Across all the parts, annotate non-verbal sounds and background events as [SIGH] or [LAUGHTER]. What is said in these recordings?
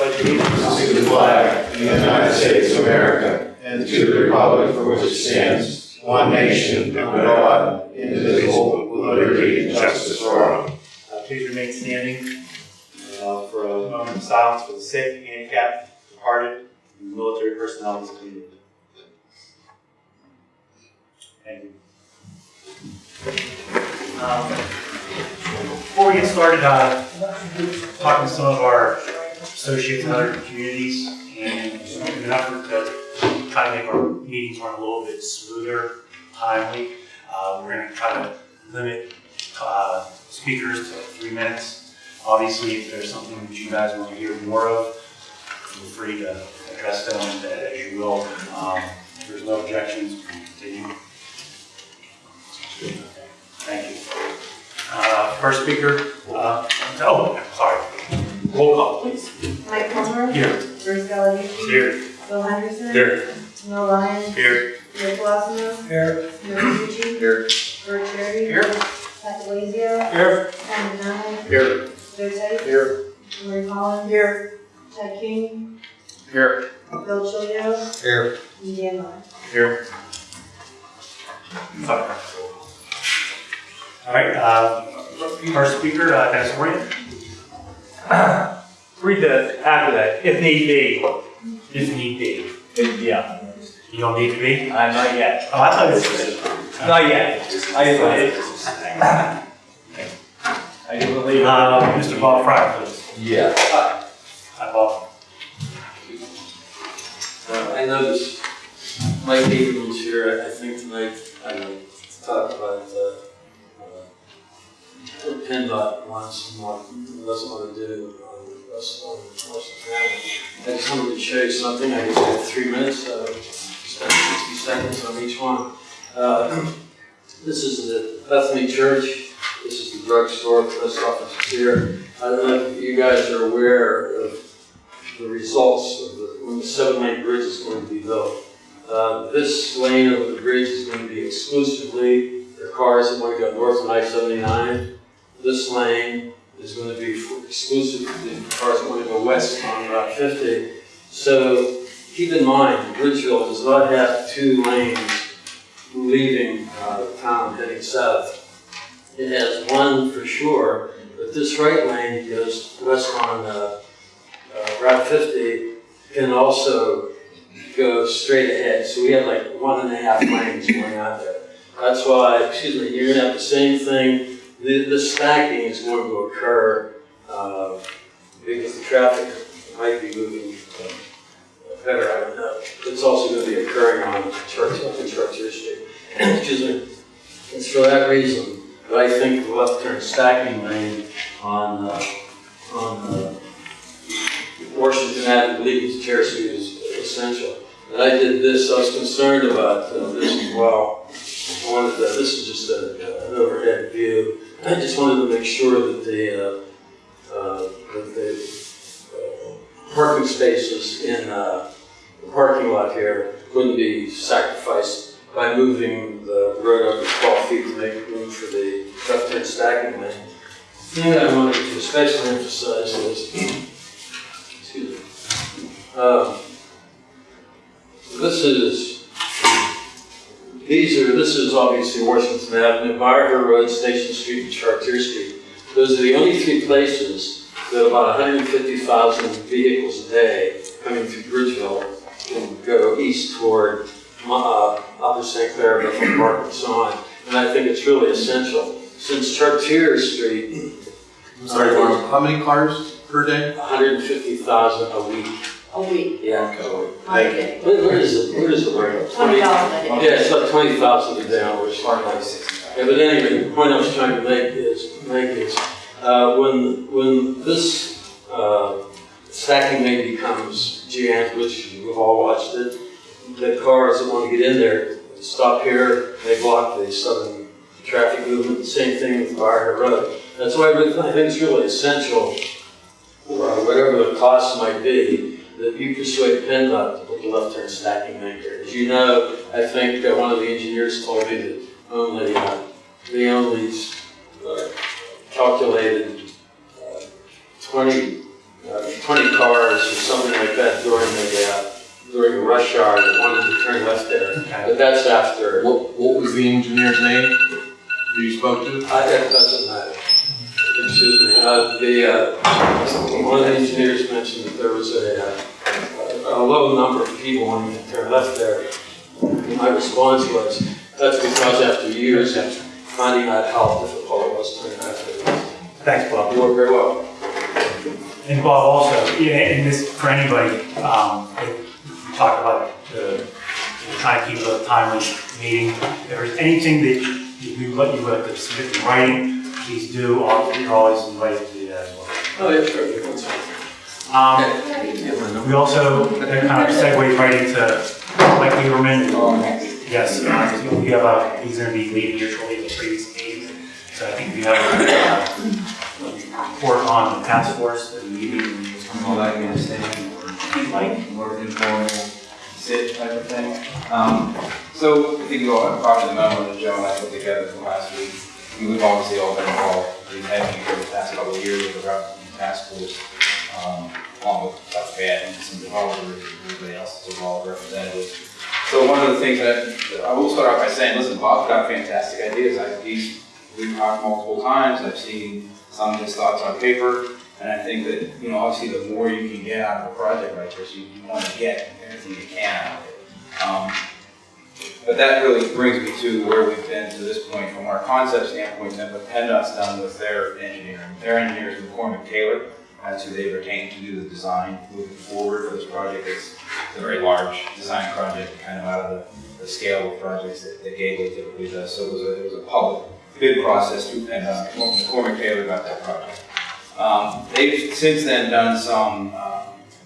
allegiance to the flag of the United States of America and to the republic for which it stands, one nation, under God, indivisible, with liberty and justice for all. Uh, Please remain standing uh, for a moment of silence for the sick, handicapped, departed, and military personnel in this community. Thank you. Um, Before we get started, uh, talking to some of our associates with other communities and an effort to try to make our meetings run a little bit smoother, timely, uh, we're gonna try to limit uh, speakers to three minutes. Obviously, if there's something that you guys want to hear more of, feel free to address them as you will. Um, If there's no objections, we can continue. Okay, Thank you. Uh, First speaker, uh, oh, sorry. Roll call, please. Mike Palmer. Here. Bruce Galadisi. Here. Bill Henderson. Here. Neil Ryan. Here. Rick Wassamo. Here. Smith Pucci. Here. Bert Cherry. Here. Pat Blazio. Here. Ken Denani. Here. Joe Tite. Here. Lori Collins. Here. Ted King. Here. Bill Chilio. Here. And Dan Lyon. Here. Sorry. All right, uh, first speaker, uh, Dennis Moran. [COUGHS] Read the, after that, if need be. If need be. Yeah, You don't need to be? I'm not yet. Oh, I thought this was. Not yet. I, [COUGHS] I do believe. Uh, Mr. Bob Fryer, please. Yeah, Hi, Bob. uh, I noticed Mike Abrams here, I think tonight, I know, to talk about, uh, what PennDOT wants doesn't want to do on. I just wanted to show you something, I just have three minutes, so spend sixty seconds on each one. Uh, [CLEARS THROAT] This is the Bethany Church, this is the drugstore, post office is here. I don't know if you guys are aware of the results of the, when the seven lane bridge is going to be built. Uh, this lane of the bridge is going to be exclusively for cars that want to go north on I seventy-nine. This lane is going to be exclusively for cars going to go west on Route fifty. So keep in mind, Bridgeville does not have two lanes leaving, uh, town heading south. It has one for sure, but this right lane goes west on, uh, uh, Route 50 can also go straight ahead. So we have like one and a half lanes going out there. That's why, excuse me, you're gonna have the same thing. The, the stacking is going to occur uh, because the traffic might be moving uh, better. I don't know. It's also going to be occurring on Church, on Churchill excuse me. It's for that reason that I think the left turn stacking lane on uh, on uh, Washington Avenue, leading to Chair is essential. And I did this, I was concerned about uh, this as well. I wanted to, this is just a, an overhead view. I just wanted to make sure that the, uh, uh, that the uh, parking spaces in uh, the parking lot here couldn't be sacrificed by moving the road over 12 feet to make room for the left turn stacking lane. The thing I wanted to especially emphasize is Excuse me. Um, This is, these are, this is obviously Washington Avenue, Margaret Road, Station Street, and Chartier Street. Those are the only three places that about 150,000 vehicles a day coming through Bridgeville can go east toward uh, Upper St. Clair, Bethel Park, and so on. And I think it's really essential. Since Chartier Street, sorry, Bob, how many cars per day? 150,000 a week. A week. Yeah. Thank you. Where, where is it, where is it, where? Twenty dollars a day. Yeah, it's about twenty thousand a day, which. Yeah, but anyway, the point I was trying to make is, make is, uh, when, when this, uh, stacking lane becomes jammed, which we've all watched it, the cars that want to get in there stop here, they block the southern traffic movement, same thing with Barker Road. That's why I I think it's really essential, uh, whatever the cost might be, that you persuade PennDOT to put the left turn stacking lane here. As you know, I think uh, one of the engineers told me that only, uh, they only uh, calculated uh, 20, uh, twenty cars or something like that during the, uh, during the rush hour that wanted to turn left there. But that's after, What, what was the engineer's name who you spoke to? I, that doesn't matter. Excuse me, uh, the, uh, one of the engineers mentioned that there was a, uh, a low number of people to turn left there. My response was, that's because after years of finding out how difficult it was to left. Thanks, Bob. You are very well. And Bob, also, and this, for anybody, um, we talked about, uh, trying to keep a timely meeting. If there's anything that you, you let you like to submit in writing, please do, Al- you're always invited to do that as well. Oh, yeah, sure, you can say. Um, we also, that kind of segues right into Mike Lieberman. Yes, uh, we have a, he's gonna be leading your shortly the previous meeting. So I think we have a, uh, report on the task force, the meeting. All that you understand, Mike? more of an informal sit type of thing. Um, so I think you all have probably the memo that Joe and I put together from last week. We- We've obviously all been involved, we've had for the past couple of years with the Rockland Task Force, um, along with Dr. And some developers, everybody else is involved, representatives. So one of the things that, I will start off by saying, listen, Bob's got fantastic ideas. I, he's, we've talked multiple times, I've seen some of his thoughts on paper, and I think that, you know, obviously the more you can get out of a project like this, you, you want to get everything you can out of it. Um, but that really brings me to where we've been to this point from our concept standpoint, and what PennDOT's done with their engineering. Their engineer is McCormick Taylor, that's who they retained to do the design moving forward for this project. It's a very large design project, kind of out of the, the scale of projects that, that Gateway typically does. So it was a, it was a public bid process through PennDOT. McCormick Taylor got that project. Um, they've since then done some, um,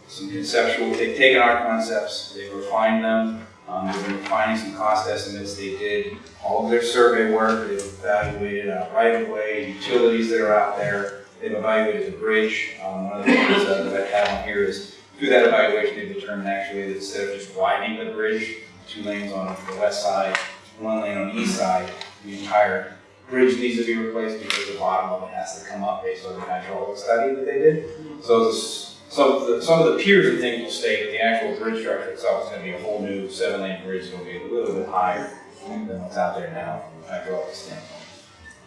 some conceptual, they've taken our concepts, they've refined them, um, they've been refining some cost estimates, they did all of their survey work, they've evaluated uh, right of way, utilities that are out there, they've evaluated the bridge. Um, one of the things uh, that I have on here is through that evaluation, they determined actually that instead of just widening the bridge, two lanes on the west side, one lane on the east side, the entire bridge needs to be replaced because the bottom of it has to come up based on the hydraulic study that they did. So this, some of the, some of the piers and things will stay, but the actual bridge structure itself is gonna be a whole new seven-lane bridge, it's gonna be a little bit higher than what's out there now from a hydraulic standpoint.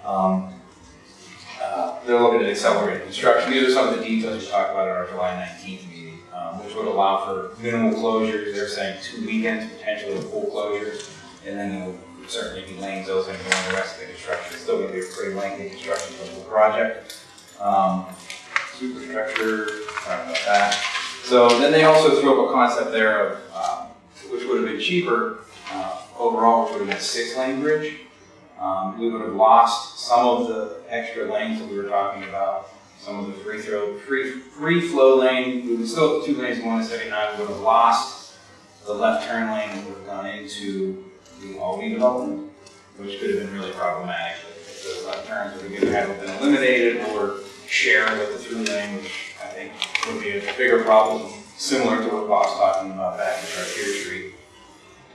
Um, uh, They're looking at accelerated construction. These are some of the details we talked about at our July nineteenth meeting, um, which would allow for minimal closures. They're saying two weekends, potentially full closures. And then there will certainly be lanes open during the rest of the construction. It's still gonna be a pretty lengthy construction for the project. Um, Superstructure, talked about that. So then they also threw up a concept there of, um, which would have been cheaper, uh, overall, which would have been a six-lane bridge. Um, we would have lost some of the extra lanes that we were talking about, some of the free throw, free, free flow lane, we would still have two lanes, one is seventy-nine, we would have lost the left turn lane that would have gone into the Albany development, which could have been really problematic. If the left turns would have either had been eliminated or shared with the lane, which I think would be a bigger problem, similar to what Bob's talking about back at Chartier Street.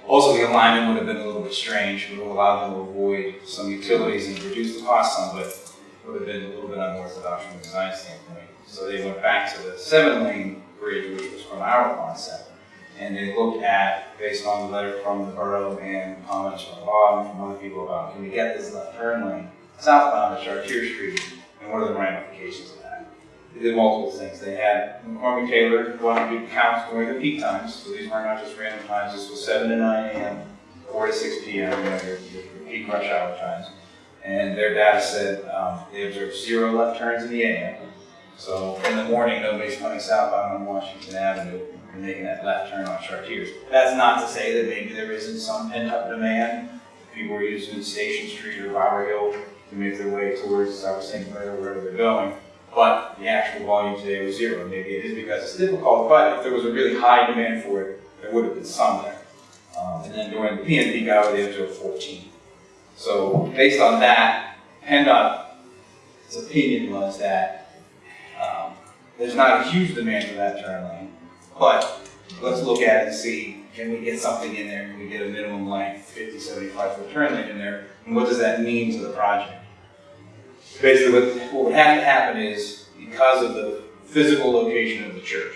Also, the alignment would have been a little bit strange, It would have allowed them to avoid some utilities and reduce the cost some, but would have been a little bit unorthodox from a design standpoint. So they went back to the seven lane bridge, which was from our concept. And they looked at, based on the letter from the borough and comments from Bob and from other people about, can we get this left turn lane southbound at Chartier Street? What are the ramifications of that? They did multiple things. They had McCormick Taylor go out and do counts during the peak times. So these were not just random times. This was seven to nine AM, four to six PM, you know, your, your peak rush hour times. And their data said, um, they observed zero left turns in the AM. So in the morning, nobody's coming southbound on Washington Avenue and making that left turn on Chartiers. That's not to say that maybe there isn't some pent-up demand. People are using Station Street or Bower Hill to make their way towards South St. Clair, wherever they're going. But the actual volume today was zero. Maybe it is because it's difficult, but if there was a really high demand for it, there would have been some there. Um, and then during the PM peak hour, they observed 14. So based on that, PennDOT's opinion was that um, there's not a huge demand for that turn lane, but let's look at it and see, can we get something in there? Can we get a minimum length, 50, 75 foot turn lane in there? And what does that mean to the project? Basically, what, what would have to happen is, because of the physical location of the church,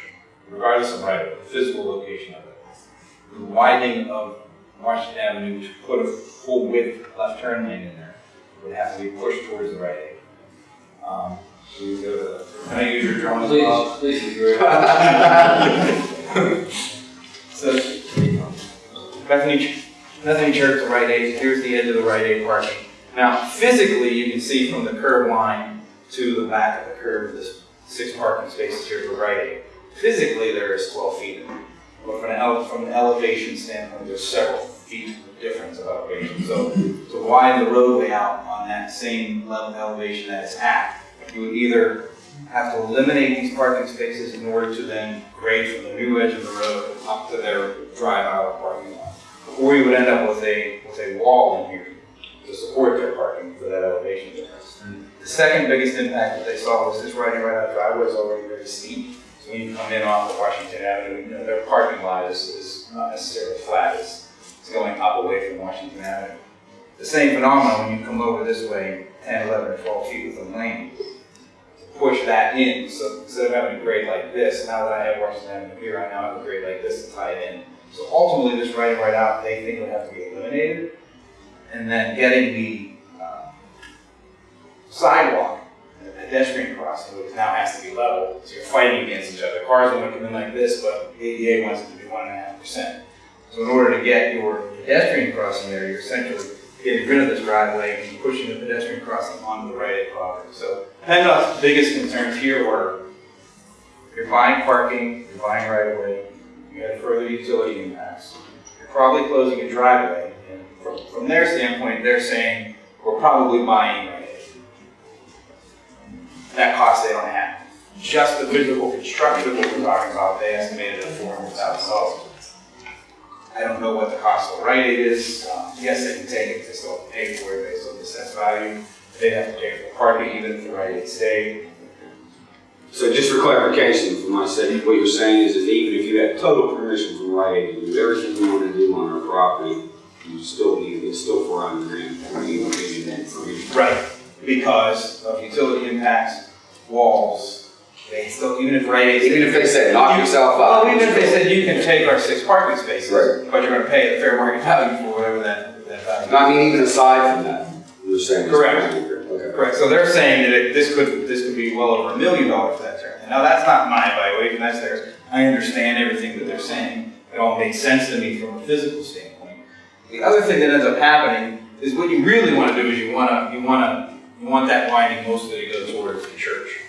regardless of right of way, the physical location of it. The widening of Washington Avenue to put a full width left turn lane in there would have to be pushed towards the right. Um, so you go to, can I use your drawing as well? Please, please, [LAUGHS] you're. So, Bethany, Bethany Church, the Rite Aid, here's the edge of the Rite Aid parking. Now, physically, you can see from the curb line to the back of the curb, this six parking spaces here for right. Physically, there is twelve feet. But from an from an elevation standpoint, there's several feet of difference of elevation. So, to widen the roadway out on that same level of elevation that it's at, you would either have to eliminate these parking spaces in order to then grade from the new edge of the road up to their drive out parking lot. Or you would end up with a, with a wall in here to support their parking for that elevation difference. The second biggest impact that they saw was this riding right out driveway is already very steep. So when you come in off of Washington Avenue, you know, their parking lot is, is not necessarily flat, it's, it's going up away from Washington Avenue. The same phenomenon when you come over this way, 10, 11, or 12 feet with a lane push that in. So instead of having a grade like this, now that I have Washington Avenue here, I now have a grade like this to tie it in. So ultimately, this right right out, they think would have to be eliminated. And then getting the uh, sidewalk, the pedestrian crossing, which now has to be level. So you're fighting against each other. Cars want to come in like this, but ADA wants it to be one and a half percent. So in order to get your pedestrian crossing there, you're essentially getting rid of this driveway and pushing the pedestrian crossing onto the right of property. So PennDOT's biggest concerns here were you're buying parking, you're buying right of way, you have further utility impacts. You're probably closing a driveway, from, their standpoint, they're saying, we're probably buying. That cost they don't have. Just the physical construction of what we're talking about, they estimated at four hundred thousand dollars. I don't know what the cost of right is. Um, Yes, they can take it, they still pay for it based on the assessed value. They'd have to pay for parking even if the right stayed. So just for clarification from my sake, what you're saying is that even if you had total permission from Rite Aid to do everything you want to do on our property, you still need, it's still four hundred grand, you don't need. Right. Because of utility impacts, walls, they still, even if Rite Aid. Even if they said knock yourself out. Well, even if they said you can take our six parking spaces, Right. but you're gonna pay the fair market value for whatever that, that value. No, I mean, even aside from that, you're saying. it's Correct. 400 grand. Okay. Correct, so they're saying that it- this could, this could be well over a million dollars for that turn. Now, that's not my evaluation, that's theirs. I understand everything that they're saying. It all makes sense to me from a physical standpoint. The other thing that ends up happening is what you really wanna do is you wanna, you wanna, you want that winding mostly to go towards the church.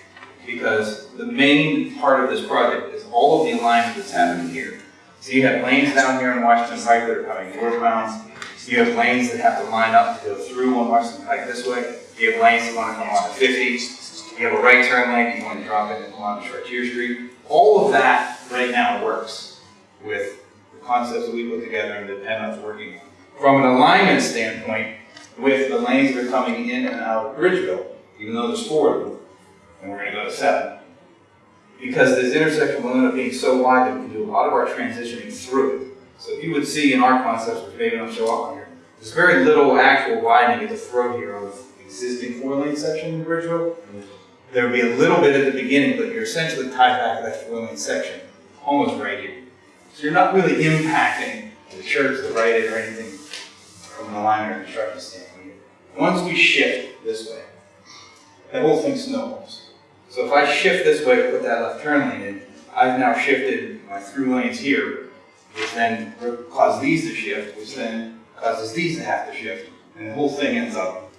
Because the main part of this project is all of the alignment that's happening here. So you have lanes down here in Washington Pike that are coming northbound. You have lanes that have to line up to go through on Washington Pike this way. You have lanes that want to come on to 50. You have a right turn lane, you want to drop in and come on to Chartier Street. All of that right now works with concepts that we put together and that PennDOT's working. From an alignment standpoint, with the lanes that are coming in and out of Bridgeville, even though there's four of them, and we're gonna go to seven. Because this intersection will end up being so wide that we can do a lot of our transitioning through it. So if you would see in our concepts, which maybe don't show up on here, there's very little actual widening at the throat here of existing four-lane section in Bridgeville. There would be a little bit at the beginning, but you're essentially tied back to that four-lane section, almost right here. So you're not really impacting the church, the right or anything from an alignment or construction standpoint. Once we shift this way, the whole thing snowballs. So if I shift this way to put that left turn lane in, I've now shifted my through lanes here, which then causes these to shift, which then causes these to have to shift, and the whole thing ends up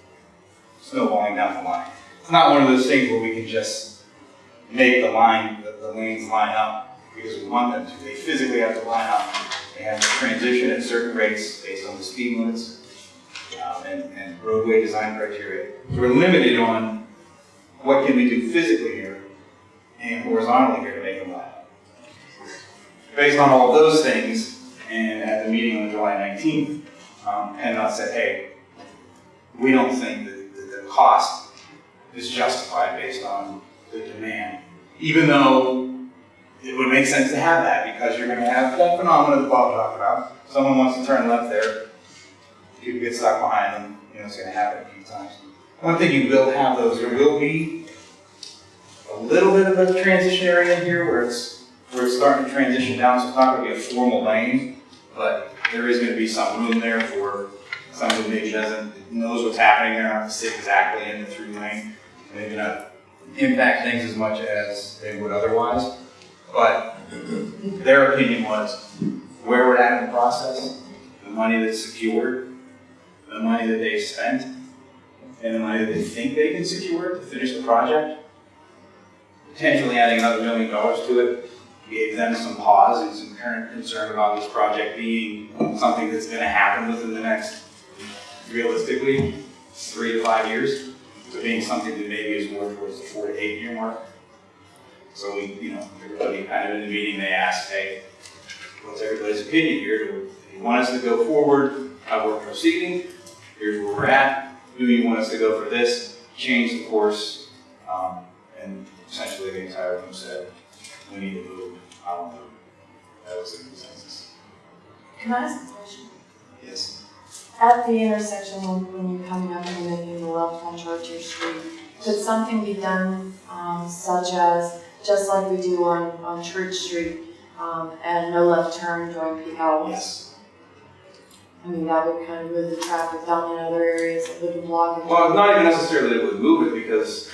snowballing down the line. It's not one of those things where we can just make the line, the, the lanes line up because we want them to. They physically have to line up. They have to transition at certain rates based on the speed limits um, and, and roadway design criteria. So we're limited on what can we do physically here and horizontally here to make them line up. Based on all of those things, and at the meeting on July 19th, um, PennDOT said, hey, we don't think that, that the cost is justified based on the demand, even though it would make sense to have that because you're going to have that phenomenon that Bob talked about. Someone wants to turn left there, people get stuck behind them, you know, it's going to happen a few times. One thing you will have those, there will be a little bit of a transition area here where it's, where it's starting to transition down, so it's not gonna be a formal lane, but there is gonna be some room there for someone who maybe doesn't, knows what's happening there, not to sit exactly in the through lane, maybe not impact things as much as they would otherwise. But their opinion was where we're at in the process, the money that's secured, the money that they've spent, and the money that they think they can secure to finish the project. Potentially adding another million dollars to it gave them some pause and some current concern about this project being something that's gonna happen within the next, realistically, three to five years. To being something that maybe is more towards the four to eight year mark. So we, you know, everybody kind of in the meeting, they asked, hey, what's everybody's opinion here? Do you want us to go forward, how we're proceeding? Here's where we're at. Do you want us to go for this, change the course? Um, and essentially the entire room said, we need to move, I don't know. That was the consensus. Can I ask a question? Yes. At the intersection when, when you're coming up and you're making the left on Chartier Street, could something be done, um, such as, just like we do on, on Church Street, um, and no left turn during peak hours? Yes. I mean, that would kind of move the traffic down in other areas that would block it. Well, not even necessarily that it would move it because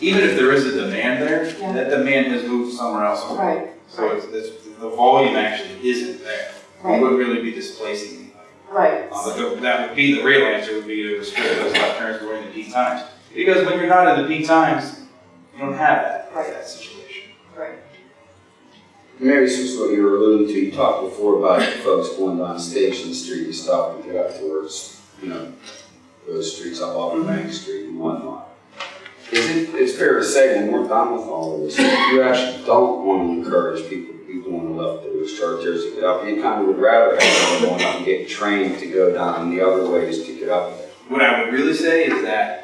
even if there is a demand there, Yeah. that demand has moved somewhere else. already. Right, So it's, it's, the volume actually isn't there. Right, wouldn't really be displacing anybody. right. Uh, the- that would be, the real answer would be to restrict those left turns during the peak times. Because when you're not in the peak times, you don't have that, Right. that situation. Right. Maybe this was what you were alluding to, you talked before about folks going down Station Street, you stop and go out towards, you know, those streets up off of mm-hmm. Bank Street and whatnot. Is it, it's fair to say when we're done with all of this, you actually don't want to encourage people to be going left through those chargers to get up, you kind of would rather have them going up and get trained to go down the other ways to get up there. What I would really say is that,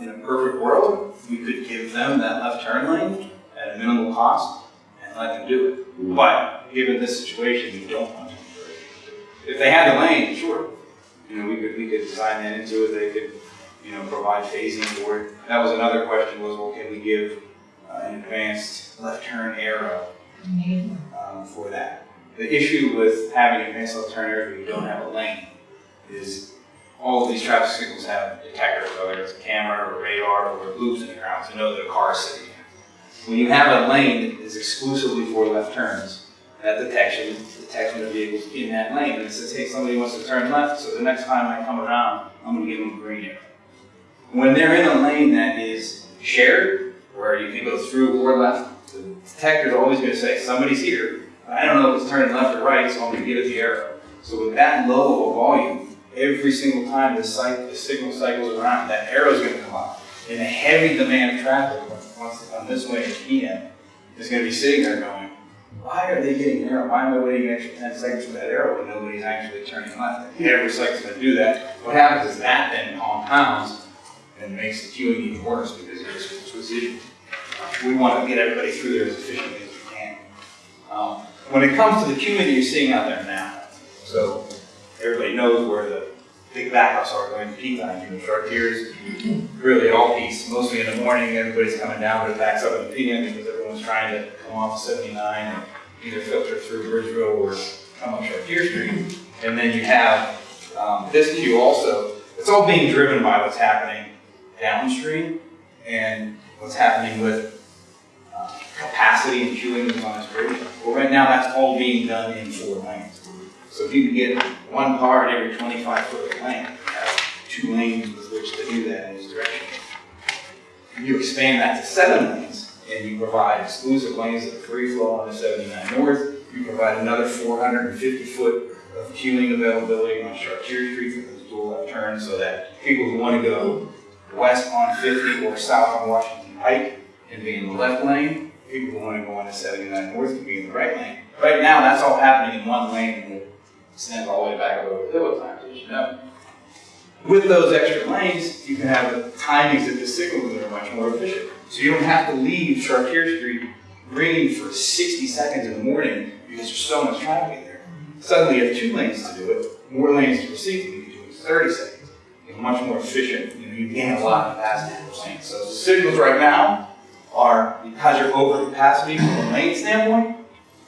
in a perfect world, we could give them that left turn lane at a minimal cost and let them do it. But given this situation, we don't want to encourage them to do it. If they had the lane, sure, you know, we could, we could design that into it, they could, you know, provide phasing for it. That was another question was, well, can we give uh, an advanced left turn arrow um, for that? The issue with having advanced left turn arrows where you don't have a lane is all of these traffic signals have detectors, whether it's a camera or radar or a loops in the ground to know that a car is sitting there. When you have a lane that is exclusively for left turns, that detection detects when the vehicle's in that lane and it says, hey, somebody wants to turn left, so the next time I come around, I'm gonna give them a green arrow. When they're in a lane that is shared, where you can go through or left, the detector's always gonna say, somebody's here. I don't know if it's turning left or right, so I'm gonna give it the arrow. So with that low of a volume, every single time the the signal cycles around, that arrow is gonna come up. And a heavy demand of traffic, come this way at PM, is gonna be sitting there going, why are they getting an arrow? Why am I waiting an extra ten seconds for that arrow when nobody's actually turning left? And Every second's gonna do that. What happens is that then compounds and makes the queuing even worse because you're. We wanna get everybody through there as efficiently as we can. Um, When it comes to the queuing that you're seeing out there now, so everybody knows where the big backups are going to peak time, you know, Chartiers, really all peaks, mostly in the morning, everybody's coming down, but it backs up in the PM because everyone's trying to come off seventy-nine and either filter through Bridgeville or come up Chartier Street. And then you have, um, this queue also, it's all being driven by what's happening downstream and what's happening with uh, capacity and queuing on this bridge. Well, right now, that's all being done in four lanes. So if you can get one car in every twenty-five foot of lane, you have two lanes with which to do that in this direction. You expand that to seven lanes, and you provide exclusive lanes are free flow on the seventy-nine north, you provide another four hundred and fifty foot of queuing availability on Chartier Street for those dual left turns, so that people who want to go west on fifty or south on Washington Pike can be in the left lane, people who want to go on the seventy-nine north can be in the right lane. Right now, that's all happening in one lane, extends all the way back over the hill at times, as you know. With those extra lanes, you can have the timings of the signals that are much more efficient. So you don't have to leave Chartier Street ringing for sixty seconds in the morning because there's so much traffic there. Suddenly you have two lanes to do it, more lanes to receive, you can do it in thirty seconds. You much more efficient, you know, you gain a lot of capacity, we're saying. So the signals right now are, because you're over capacity from a lane standpoint,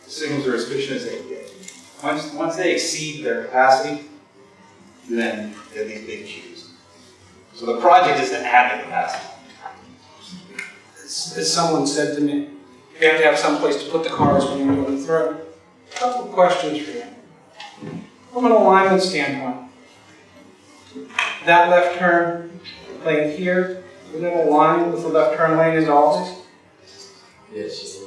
the signals are as efficient as they. Once, once they exceed their capacity, then there are these big queues. So the project is to add the capacity. As as someone said to me, you have to have some place to put the cars when you're going through. A Couple of questions for you. From an alignment standpoint, that left turn lane here, is it aligned with the left turn lane as always? Yes.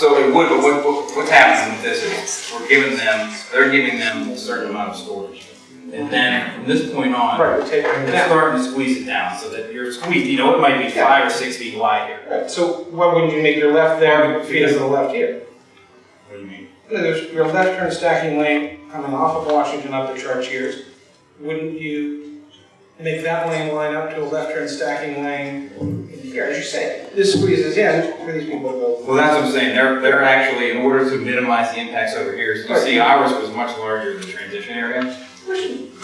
So it would, but what, what, what happens with this is, we're giving them, they're giving them a certain amount of storage. And then from this point on, Right, we're taking they're down. starting to squeeze it down, so that you're squeezed, you know, it might be five or six feet wide here. Right, So why wouldn't you make your left there, but feet to the left here? What do you mean? There's your left turn stacking lane coming off of Washington up to Chartiers. Wouldn't you make that lane line up to a left turn stacking lane here, as you say? This squeezes in for these people to go. Well, that's what I'm saying, they're, they're actually, in order to minimize the impacts over here, so you see ours was much larger than the transition area.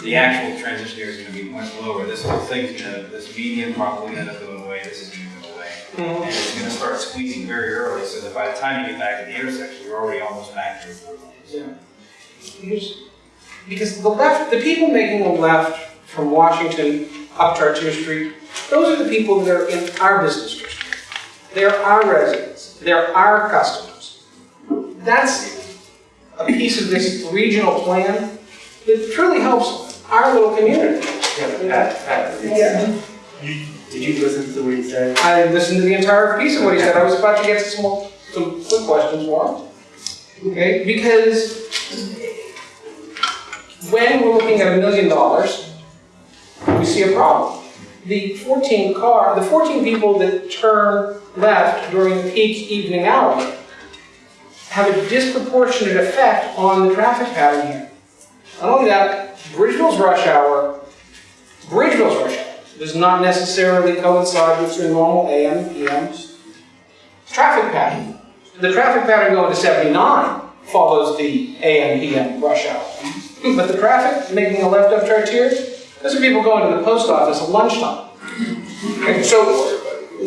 The actual transition area is gonna be much lower, this whole thing's gonna, this median probably gonna end up going away, this is gonna go away. Mhm. And it's gonna start squeezing very early, so that by the time you get back to the intersection, you're already almost back to your four lanes. Here's- Because the left, the people making a left from Washington up to Chartier Street, those are the people that are in our business district. They're our residents, they're our customers. That's a piece of this regional plan that truly helps our little community. Yeah, Pat, Pat, Yeah. you, did you listen to what he said? I listened to the entire piece of what he said. I was about to get some, more- some quick questions for him. Okay, because when we're looking at a million dollars, we see a problem. The 14 car, the 14 people that turn left during peak evening hour have a disproportionate effect on the traffic pattern here. Not only that, Bridgeville's rush hour, Bridgeville's rush hour does not necessarily coincide with your normal AM and PM traffic pattern. The traffic pattern going to 79 follows the AM PM rush hour. But the traffic making a left up Chartier, those people going to the post office at lunchtime. And so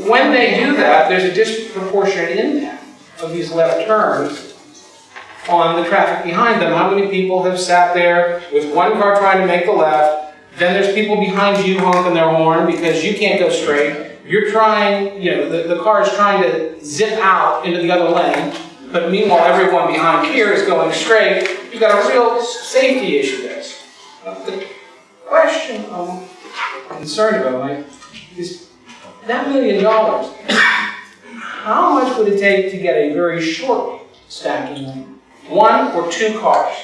when they do that, there's a disproportionate impact of these left turns on the traffic behind them. How many people have sat there with one car trying to make the left, then there's people behind you honking their horn because you can't go straight. You're trying, you know, the, the car is trying to zip out into the other lane, but meanwhile, everyone behind here is going straight. You've got a real safety issue there. The question I'm concerned about, Mike, is that million dollars, how much would it take to get a very short stacking lane? One or two cars?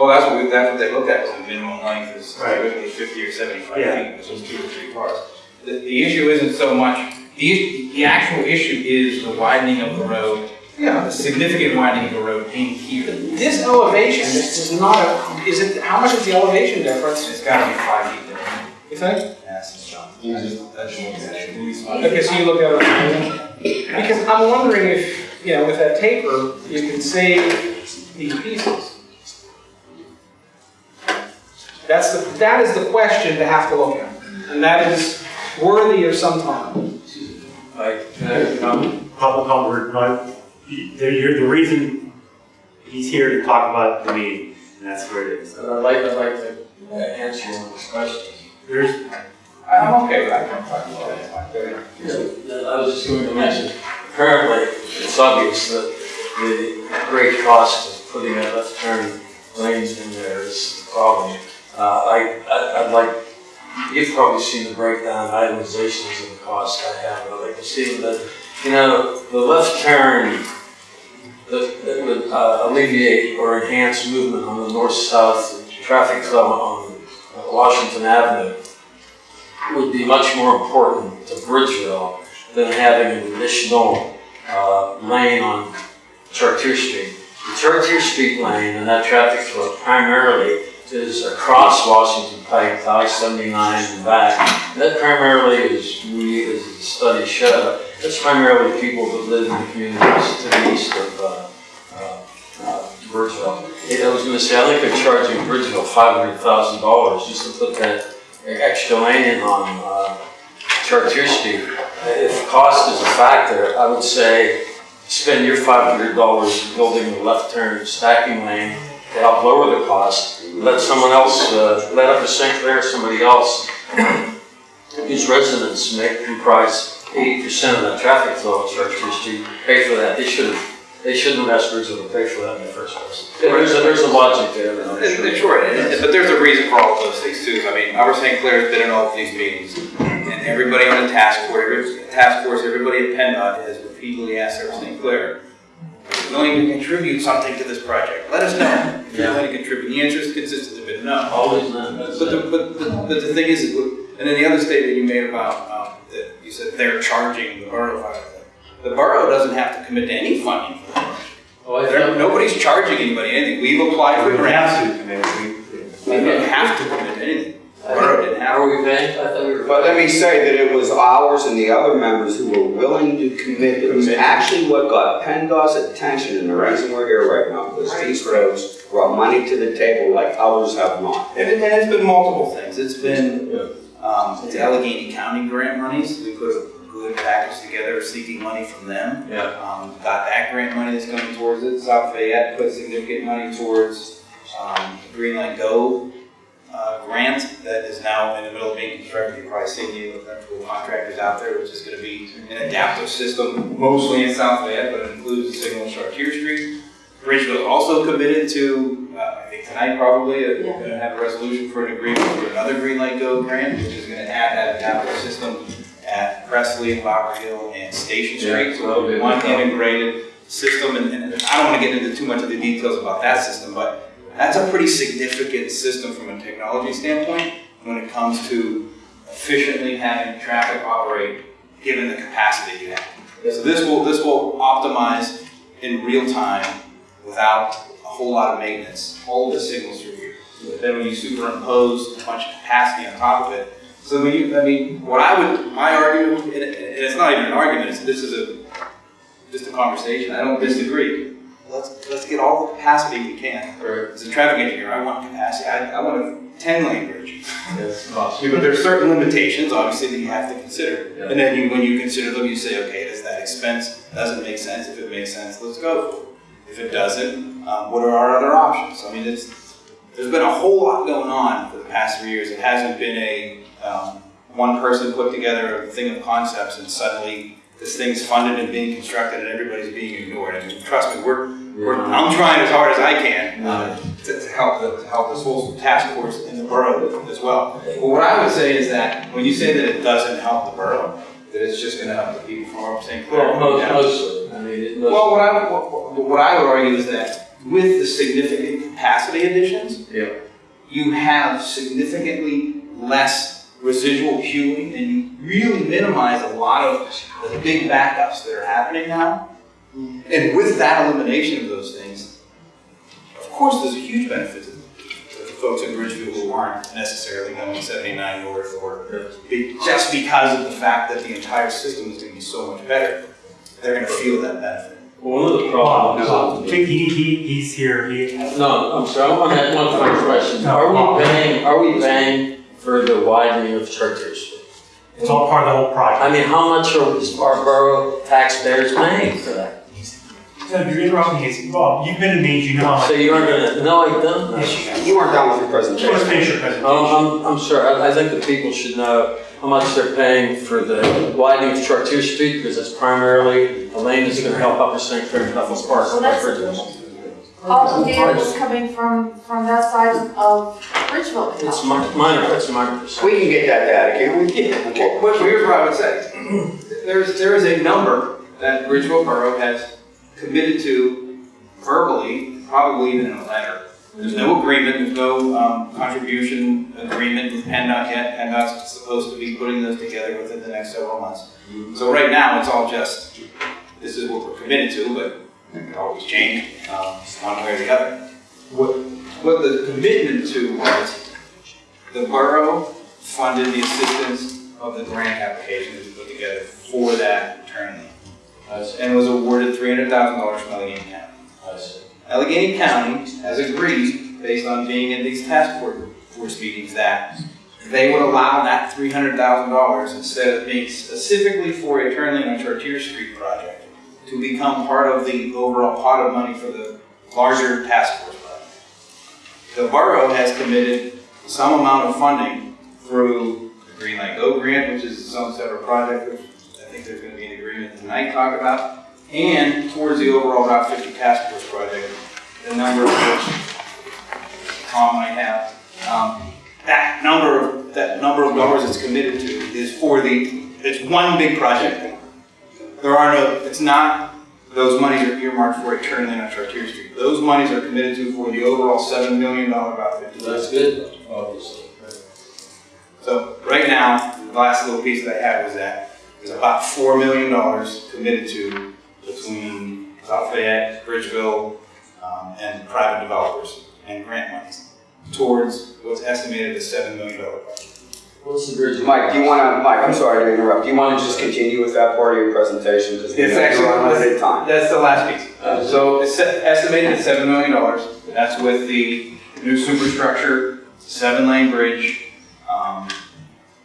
Well, that's what, we- that's what they looked at, was the minimum length is Right. typically fifty or seventy-five Yeah. feet, which is two or three cars. The, the issue isn't so much, the, is- the actual issue is the widening of the road, Yeah. the significant widening of the road in here. This elevation, is not a, is it, how much is the elevation difference, It's gotta be five feet different. you think? Yes, it's John. That's at least five. Okay, so you look at it. Because I'm wondering if, you know, with that taper, you can save these pieces. That's the, that is the question to have to look at. And that is worthy of some time. Like, can I comment? Public comment, no, you- the, you're, the reason he's here to talk about the meeting, and that's where it is. I'd like, I'd like to uh, answer one of his questions. There's, I'm okay with that, I can talk about it, it's fine. Go ahead. I was just going to mention, apparently, it's obvious that the great cost of putting a left turn lanes in there is the problem. Uh, I, I- I'd like, you've probably seen the breakdown itemizations of the cost I have, but I'd like to see that, you know, the left turn that, would uh, alleviate or enhance movement on the north-south traffic flow on uh, Washington Avenue would be much more important to Bridgeville than having an additional uh, lane on Chartier Street. The Chartier Street lane and that traffic flow primarily is across Washington Pike, to I-79 and back. That primarily is, we, as the study showed, that's primarily people that live in the communities to the east of uh, uh, uh, Bridgeville. I was gonna say, I think they're charging Bridgeville $500,000 just to put that extra lane on, uh, Chartier Street. If cost is a factor, I would say spend your five hundred dollars building a left turn stacking lane to help lower the cost. Let someone else, uh, let Upper St. Clair, somebody else, whose residents make comprise eighty percent of that traffic flow on Chartier Street, pay for that. They should have, they shouldn't have asked Bridgeville to pay for that in the first place. There's a, there's a logic there. sure. and Sure, but there's a reason for all of those things too. I mean, Upper St. Clair's been in all of these meetings, and everybody on the task force, task force, everybody at PennDOT has repeatedly asked Upper St. Clair, "Are you willing to contribute something to this project? Let us know if you're willing to contribute. The answer is consistently been no. Always not, that's But the, but, but, but the thing is, and then the other statement you made about, um, that you said they're charging the borough for it. The borough doesn't have to commit to any funding for that. Oh, I Nobody's charging anybody anything. We've applied for We grants. have to commit, we, We didn't have to commit anything. The borough. How are we paying? I thought we were. But let me say that it was ours and the other members who were willing to commit. It was Commit. actually what got PennDOT's attention and the reason we're here right now. Because these roads brought money to the table like others have not. And it- and it's been multiple things. It's been, um, it's Allegheny County grant monies. We put a good package together seeking money from them. Yeah. Um, got that grant money that's coming towards it. South Fayette put significant money towards, um, Green Light Go, uh, grant that is now in the middle of being constructed. You've probably seen the electrical contractors out there, which is gonna be an adaptive system, mostly in South Fayette, but it includes the signal on Chartier Street. Bridgeville also committed to, uh, I think tonight probably, uh, Yeah. gonna have a resolution for an agreement for another Green Light Go grant, which is gonna add that adaptive system at Prestley, Bower Hill, and Station Street. So it'll be one integrated system, and, and I don't wanna get into too much of the details about that system, but that's a pretty significant system from a technology standpoint when it comes to efficiently having traffic operate, given the capacity you have. So this will, this will optimize in real time without a whole lot of maintenance, all of the signals through here. Then when you superimpose a bunch of capacity on top of it, so when you, I mean, what I would, my argument, and it's not even an argument, this is a, just a conversation, I don't disagree. Let's, let's get all the capacity we can. As a traffic engineer, I want capacity, I, I want a ten lane bridge. Yes, cost. [LAUGHS] But there's certain limitations, obviously, that you have to consider. Yeah. And then you, when you consider them, you say, okay, does that expense, doesn't make sense? If it makes sense, let's go for it. If it doesn't, um, what are our other options? I mean, it's, there's been a whole lot going on for the past three years. It hasn't been a, um, one person put together a thing of concepts and suddenly this thing's funded and being constructed and everybody's being ignored. I mean, trust me, we're, we're, I'm trying as hard as I can, uh, to, to help, the- to help this whole task force in the borough as well. But what I would say is that when you say that it doesn't help the borough, that it's just gonna help the people from St. Clair. Well, most, mostly, I mean, mostly. Well, what I, what, what I would argue is that with the significant capacity additions, Yeah. you have significantly less residual queuing and you really minimize a lot of the big backups that are happening now. And with that elimination of those things, of course, there's a huge benefit to, to the folks in Bridgeville who aren't necessarily going 79 north or be, just because of the fact that the entire system is going to be so much better. They're going to feel that benefit. One of the Bob, problems. he, he, he's here, he, No, I'm sorry, I want to have one final question. No, Are we paying, are we paying for the widening of Chartier Street? it's all part of the whole project. I mean, how much are our borough taxpayers paying for that? So you're interrupting me, Bob, you've been to meetings, you know So you aren't gonna, no, I don't. Yes, you have. You weren't done with your Just presentation. finish your presentation. Um, I'm, I'm sure, I, I think the people should know how much they're paying for the widening of Chartier Street, because it's primarily a lane that's gonna help Upper St. Clair and Bethel Park. Well, that's- Bridges. All the vehicles coming from, from that side of Bridgeville. It's mi- minor, that's minor percent. We can get that data, can't we? Well, well, here's what I would say. There's, there is a number that Bridgeville Borough has committed to verbally, probably even in a letter. There's no agreement, there's no, um, contribution agreement with PennDOT yet. PennDOT's supposed to be putting those together within the next several months. So right now, it's all just, this is what we're committed to, but it always change, um, one way or the other. What, what the commitment to was, the borough funded the assistance of the grant application that we put together for that lane. And was awarded three hundred thousand dollars from Allegheny County. Allegheny County has agreed, based on being in these task force- meetings, that they would allow that three hundred thousand dollars instead of being specifically for a turn lane on Chartier Street project to become part of the overall pot of money for the larger task force project. The borough has committed some amount of funding through the Green Light Go grant, which is some project, which I think there's gonna be an agreement tonight talk about, and towards the overall Route fifty task force project, the number of which Tom might have. Um, that number, of that number of dollars it's committed to is for the, it's one big project. There are no, it's not, those monies are earmarked for a turn lane on Chartier Street. Those monies are committed to for the overall seven million dollar Route fifty. That's good, obviously. So right now, the last little piece that I had was that there's about four million dollars committed to between South Fayette, Bridgeville, um, and private developers and grant monies towards what's estimated as seven million dollar project. What's the bridge? Mike, do you wanna, Mike, I'm sorry to interrupt, do you wanna just continue with that part of your presentation? Because It's actually- limited time. That's the last piece. Uh, So it's estimated at seven million dollars. That's with the new superstructure, seven-lane bridge. Um,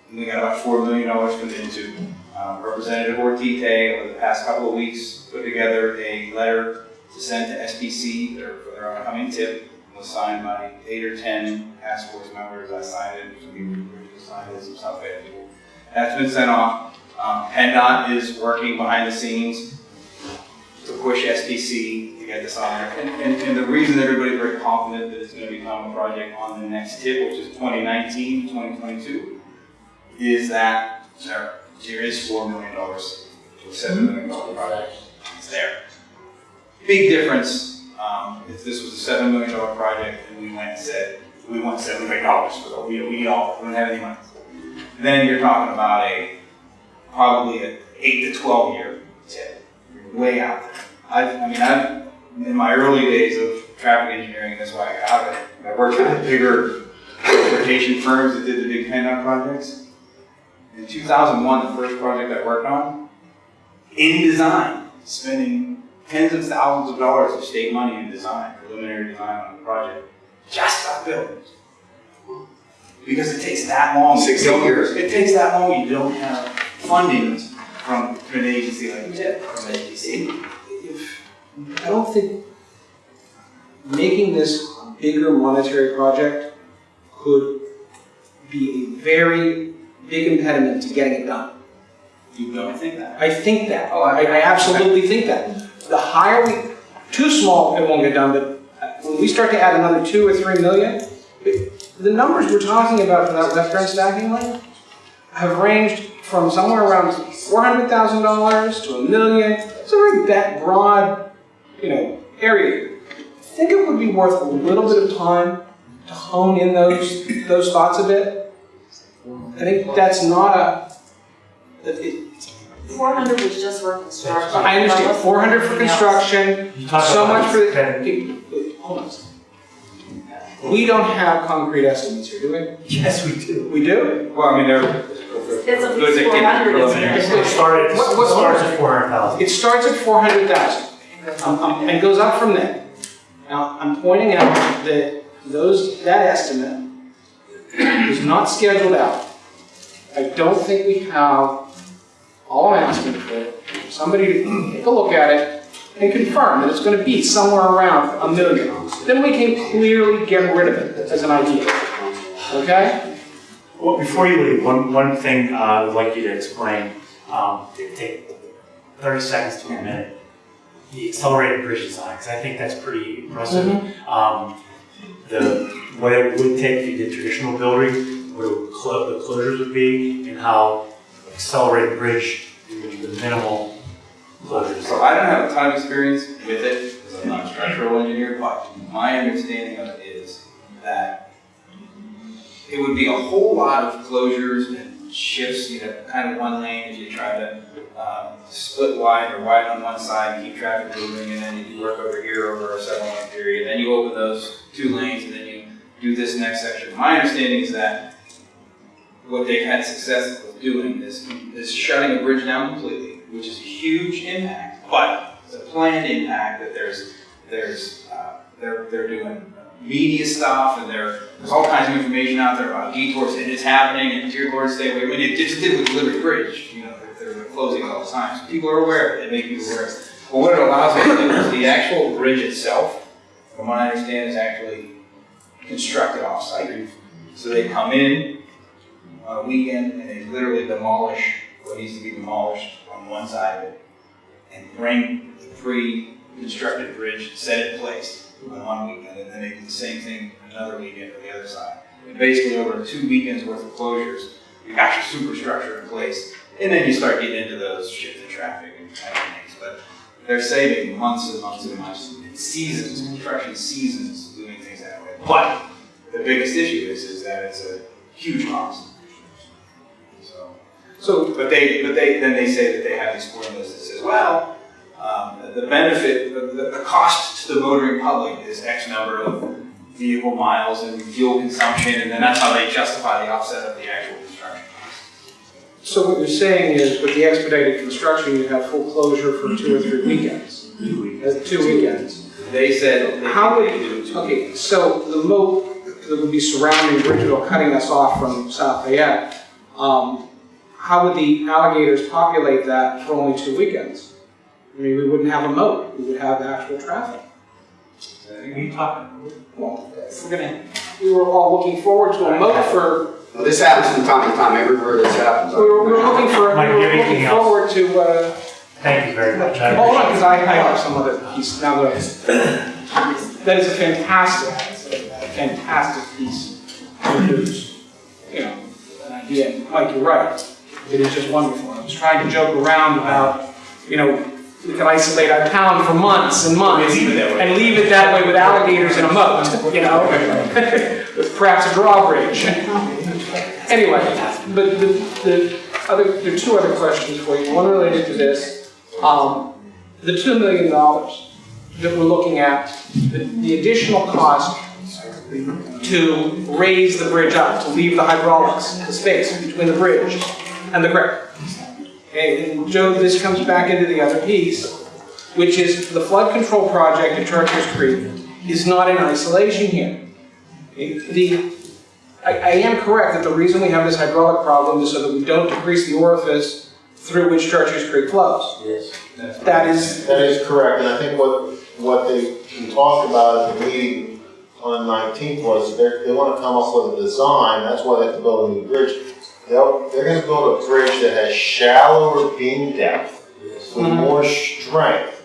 and we got about four million dollars committed to. Uh, Representative Ortitay, over the past couple of weeks, put together a letter to send to SPC, for their upcoming tip. It was signed by eight or ten task force members. I signed it, some people signed it, some South people. That's been sent off. Um, PennDOT is working behind the scenes to push SPC to get this on there. And, and, and the reason everybody's very confident that it's gonna become a project on the next tip, which is 2019, 2022, is that there, there is four million dollars to a seven million dollar project. It's there. Big difference, um, if this was a seven million dollar project and we went and said, we want seven million dollars for we, we all, we don't have any money. Then you're talking about a, probably a eight to twelve year tip way out there. I've, I mean, I've, in my early days of traffic engineering, that's why I got it. I worked with bigger transportation firms that did the big PennDOT projects. In 2001, the first project I worked on, in design, spending tens of thousands of dollars of state money in design, preliminary design on the project, just got built. Because it takes that long. 60 You don't- years. It takes that long, you don't have funding from, from an agency like TIP, from an agency. I don't think making this a bigger monetary project could be a very big impediment to getting it done. You don't think that? I think that. Oh, I, I absolutely think that. The higher we, too small, it won't get done, but when we start to add another two or three million, the numbers we're talking about for that left turn stacking lane have ranged from somewhere around four hundred thousand dollars to a million. It's a very that broad, you know, area. I think it would be worth a little bit of time to hone in those, those thoughts a bit. I think that's not a, that it, Four hundred was just for construction. I understand, four hundred for construction, You talk so about much for, spending- hold on. a second. We don't have concrete estimates here, do we? Yes, we do. We do? Well, I mean, they're. It's at least four hundred, preliminary. isn't It started, it What- what- starts at four hundred thousand. It starts at four hundred thousand, um, and goes up from there. Now, I'm pointing out that those, that estimate is not scheduled out. I don't think we have, all I'm asking for, somebody to take a look at it and confirm that it's gonna be somewhere around a million. Then we can clearly get rid of it as an idea, okay? Well, before you leave, one, one thing uh, I would like you to explain. Um, take thirty seconds to a minute. The accelerated bridge design, because I think that's pretty impressive. Um, the, what it would take if you did traditional building, what would the closures would be, and how accelerated bridge, the minimal closures. So I don't have a ton of experience with it, because I'm not a structural engineer, but my understanding of it is that it would be a whole lot of closures and shifts, you have kind of one lane if you try to um, split wide or wide on one side and keep traffic moving, and then you work over here over a several month period, then you open those two lanes, and then you do this next section. My understanding is that what they've had success with doing is, is shutting a bridge down completely, which is a huge impact, but it's a planned impact that there's, there's, uh, they're, they're doing media stuff and there, there's all kinds of information out there about detours and it's happening and dear Lord, stay away. I mean, it just did with Liberty Bridge, you know, they're, they're closing all the time. So people are aware, they make people aware. But what it allows us to do is the actual bridge itself, from what I understand, is actually constructed off-site. So they come in a weekend and they literally demolish what needs to be demolished on one side of it and bring the pre-constructed bridge, set it in place on one weekend, and then they do the same thing another weekend on the other side. And basically, over two weekends worth of closures, you got your superstructure in place, and then you start getting into those shifting traffic and kind of things. But they're saving months and months and months, and seasons, construction seasons, doing things that way. But the biggest issue is, is that it's a huge cost. So, So, but they, but they, then they say that they have these formulas that says, well, um, the benefit, the, the, the cost to the motoring public is X number of vehicle miles and fuel consumption, and then that's how they justify the offset of the actual construction cost. so what you're saying is with the expedited construction, you have full closure for two or three weekends? Uh, Two weekends. They said they How would, they do two. okay, so the moat that would be surrounding Bridgeville, cutting us off from South Fayette, um, how would the alligators populate that for only two weekends? I mean, we wouldn't have a moat, we would have actual traffic. Are you talking? Well, we're gonna, we were all looking forward to a moat for, Well, this happens from time to time, everywhere this happens. we were, we were looking for, Mike, we do were looking anything else? forward to, uh, Thank you very much. I Hold on, because I, I have some other piece, now that, that is a fantastic, fantastic piece of news. You know, an idea, Mike, you're right, it is just wonderful. I was trying to joke around about, you know, we can isolate our town for months and months. leave it that way. And leave it that way with alligators in a moat, you know, with [LAUGHS] perhaps a drawbridge. Anyway, but the, the other, there are two other questions for you, one related to this. Um, the two million dollars that we're looking at, the, the additional cost to raise the bridge up, to leave the hydraulics, the space between the bridge and the creek. Okay, and Joe, this comes back into the other piece, which is the flood control project at Chartiers Creek is not in isolation here. The, I, I am correct that the reason we have this hydraulic problem is so that we don't decrease the orifice through which Chartiers Creek flows. Yes. That is, That is correct, and I think what, what they, talked about at the meeting on the nineteenth was they're, they wanna come up with a design, that's why they have to build a new bridge. They'll, they're gonna build a bridge that has shallower beam depth with Mhm. more strength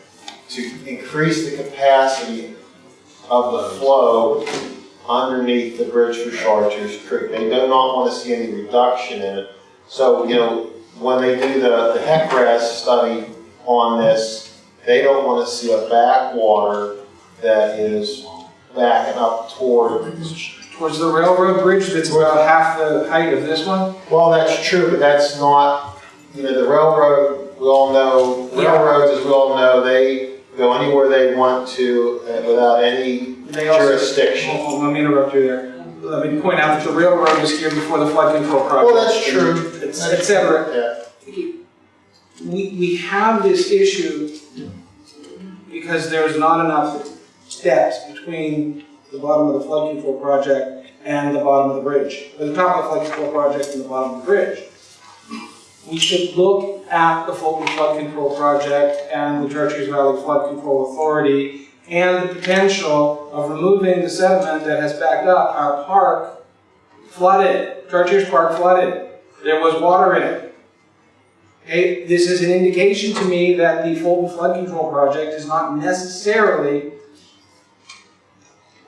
to increase the capacity of the flow underneath the bridge for Chartiers Creek. They do not wanna see any reduction in it. So, you know, when they do the, the HEC-RAS study on this, they don't want to see a backwater that is backing up toward. Towards the railroad bridge that's about half the height of this one. Well, that's true, but that's not, you know, the railroad, we all know, railroads, as we all know, they go anywhere they want to uh, without any They also, jurisdiction. On, let me interrupt you there. Let me point out that the railroad was here before the flood control project. Well, that's true. Et cetera. Yeah. We, we have this issue because there's not enough steps between the bottom of the flood control project and the bottom of the bridge, or the top of the flood control project and the bottom of the bridge. We should look at the Fulton Flood Control Project and the Chartiers Valley Flood Control Authority and the potential of removing the sediment that has backed up our park flooded, Chartiers Park flooded. There was water in it. Okay, this is an indication to me that the Fulton Flood Control Project is not necessarily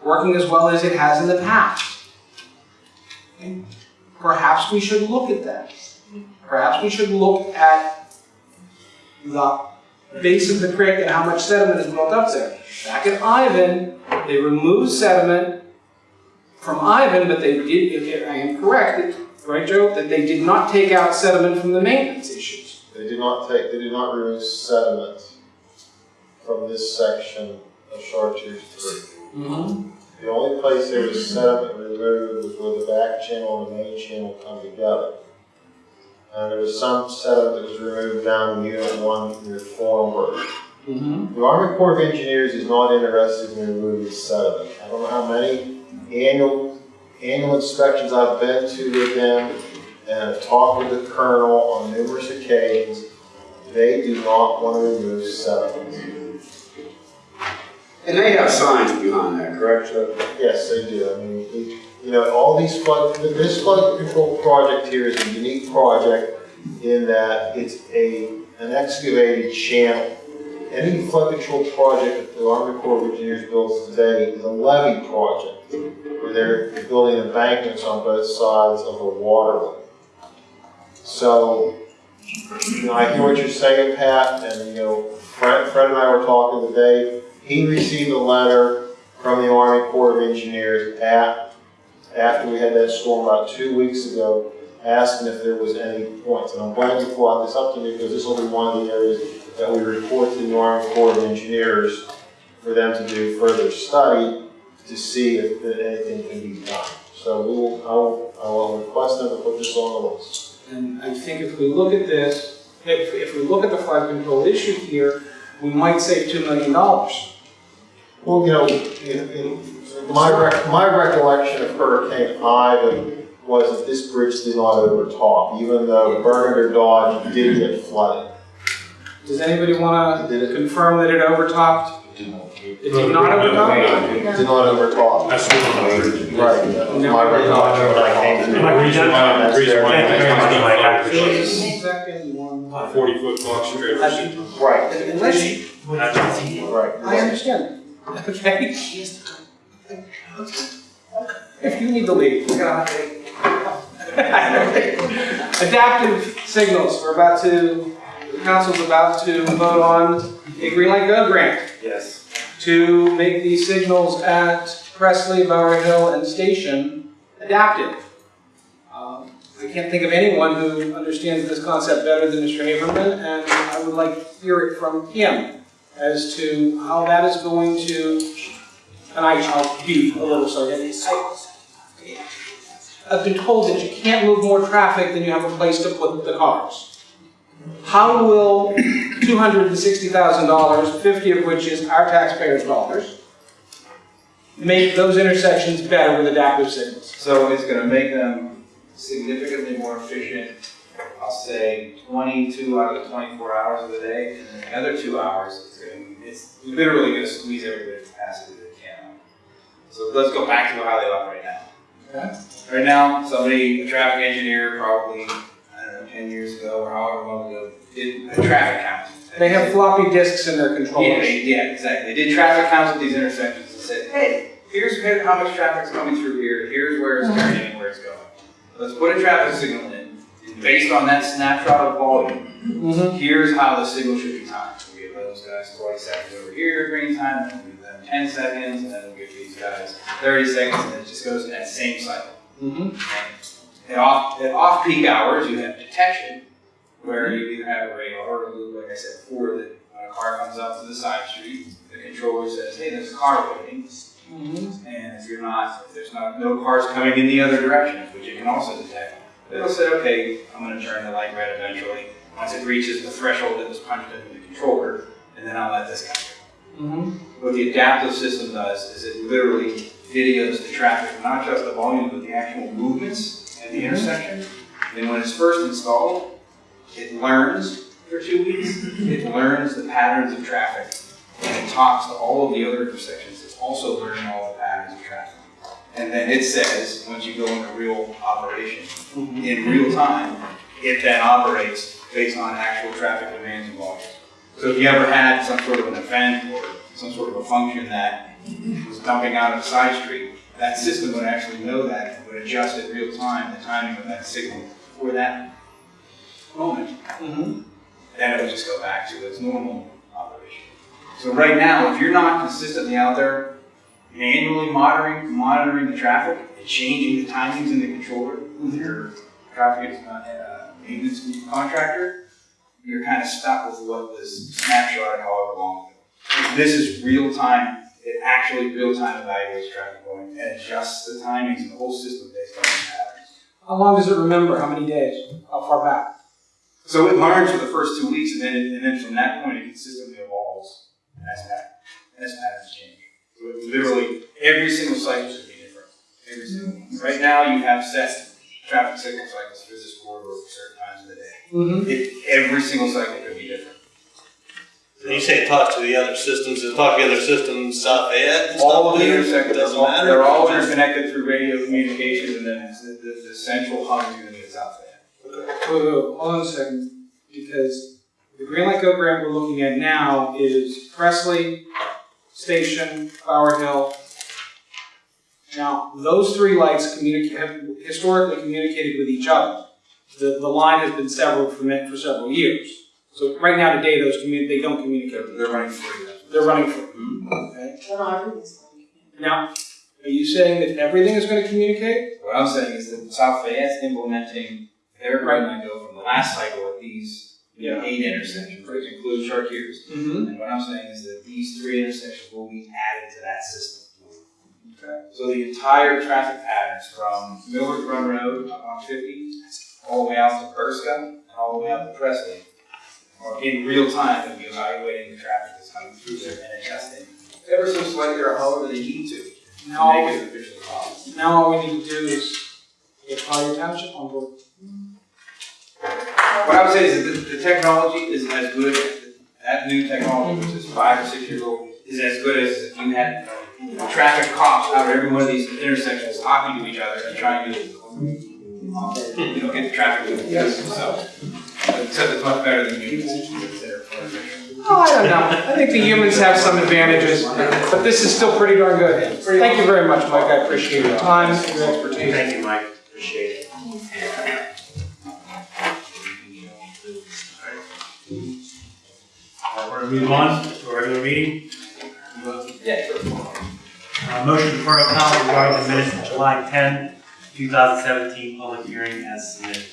working as well as it has in the past. Perhaps we should look at that. Perhaps we should look at the base of the creek and how much sediment is built up there. Back at Ivan, they removed sediment from Ivan, but they did, if I am correct, right Joe, that they did not take out sediment from the maintenance issues. They did not take, they did not remove sediment from this section of Chartiers Creek. Mm-hmm. The only place there was set up and removed was where the back channel and the main channel come together. And there was some setup that was removed down in Unit 1 near Formberg. Mm -hmm. The Army Corps of Engineers is not interested in removing sediment. I don't know how many annual annual inspections I've been to with them and have talked with the colonel on numerous occasions. They do not want to remove sediment. And they have signs behind that, correct? Yes, they do. I mean, you know, all these flood, this flood control project here is a unique project in that it's a, an excavated channel. Any flood control project that the Army Corps of Engineers builds today is a levee project, where they're building embankments on both sides of the waterway. So, you know, I hear what you're saying, Pat, and, you know, Fred, Fred and I were talking today. He received a letter from the Army Corps of Engineers at, after we had that storm about two weeks ago, asking if there was any points. And I'm glad you brought this up to me, because this will be one of the areas that we report to the Army Corps of Engineers for them to do further study to see if anything can be done. So we will, I will, request them to put this on the list. And I think if we look at this, if, if we look at the flood control issue here, we might save two million dollars. Well, you know, in, in, my rec, my recollection of Hurricane Ivan was that this bridge did not overtop, even though Bernard or Dodge did get flooded. Does anybody wanna confirm that it overtopped? It did not overtop? It did not overtop. That's what I'm. Right, that my recollection when I came to. Am I reading? That's Reason why- Thank you very much, Mike, I appreciate it. Second one. Forty foot box trailers. Right, Unless you, right. I understand, okay? If you need to leave, we're gonna have to. Adaptive signals, we're about to, the council's about to vote on a Green Light Go grant Yes. to make these signals at Prestley, Bower Hill, and Station adaptive. Um, I can't think of anyone who understands this concept better than Mr. Haberman, and I would like to hear it from him as to how that is going to, and I, I'll be a little. I- I've been told that you can't move more traffic than you have a place to put the cars. How will two hundred and sixty thousand dollars, fifty of which is our taxpayers' dollars, make those intersections better with adaptive signals? So it's gonna make them significantly more efficient, I'll say twenty-two out of the twenty-four hours of the day, and then the other two hours, it's gonna, it's literally gonna squeeze every bit of capacity that it can. So let's go back to how they operate now. Okay. Right now, somebody, a traffic engineer, probably, I don't know, ten years ago or however long ago, did a traffic count. They have floppy disks in their Yeah, controllers. they- yeah, exactly. They did traffic counts at these intersections and said, hey, here's how much traffic's coming through here, here's where it's mm-hmm. turning and where it's going. Let's put a traffic signal in, based on that snapshot of volume, Mm-hmm. here's how the signal should be timed. We give those guys twenty seconds over here green time, and we give them ten seconds, and then we give these guys thirty seconds, and it just goes in that same cycle. Mm-hmm. At off, at off-peak hours, you have detection, where you either have a radar or a loop, like I said before, that when a car comes up to the side street, the controller says, hey, there's a car waiting. Mm-hmm. And if you're not, if there's not, no cars coming in the other direction, which it can also detect, it'll say, okay, I'm gonna turn the light red eventually, once it reaches the threshold that was punched into the controller, and then I'll let this guy go. Mm-hmm. What the adaptive system does is it literally videos the traffic, not just the volume, but the actual movements at the intersection. And when it's first installed, it learns for two weeks, it learns the patterns of traffic. And it talks to all of the other intersections, it's also learning all And then it says, once you go into real operation, in real time, it then operates based on actual traffic demands and volumes. So if you ever had some sort of an event or some sort of a function that was dumping out of a side street, that system would actually know that and would adjust in real time the timing of that signal for that moment. Mm-hmm. Then it would just go back to its normal operation. So right now, if you're not consistently out there manually monitoring monitoring the traffic and changing the timings in the controller with your traffic uh, maintenance contractor, you're kind of stuck with what was snapshotted however long ago. This is real time, it actually real time evaluates traffic going and adjusts the timings and the whole system based on the patterns. How long does it remember? How many days? How far back? So it learns for the first two weeks, and then, and then from that point, it consistently evolves as pattern, as patterns change. So it Literally, every single cycle should be different, every single one. Right now, you have set traffic signal cycles for this corridor for certain times of the day. Mm-hmm. It, every single cycle could be different. When you say talk to the other systems, is talk to the other systems south Ed and All of the intersections, Doesn't all- matter? they're all interconnected through radio communications, and then the, the, the central hub unit is gonna be the south end. Whoa, whoa, hold on a second, because the Green Light Go grant we're looking at now is Prestley, Station, Bower Hill. Now, those three lights communicate, have historically communicated with each other. The, the line has been severed for, me- for several years. So right now today, those commu, they don't communicate with each They're running free. They're running free, okay? Well, no. Now, are you saying that everything is gonna communicate? What I'm saying is that South Fayette's implementing their Green Light Go from the last cycle at these Yeah. eight intersections, which includes Chartiers. Mm-hmm. And what I'm saying is that these three intersections will be added to that system. Okay. So the entire traffic patterns from Millers Run Road up on fifty, all the way out to Burska, and all the way out to Prestley, are in real time going to be evaluating the traffic that's coming through there and adjusting ever so slightly or however they need to, to Now, make it efficient now all we need to do is get Collier Township on board. What I would say is that the, the technology is as good, that new technology, which is five or six years old, is as good as if you had traffic cops out of every one of these intersections talking to each other and trying to, you know, get the traffic to the so. Except it's much better than humans. They're far better. Oh, I don't know. I think the humans have some advantages, but this is still pretty darn good. Thank you very much, Mike. I appreciate your time, your expertise. Thank you, Mike, appreciate it. Uh, we're gonna move on to our regular meeting. Yeah. Uh, motion for a comment regarding the minutes of July 10, 2017, public hearing as submitted.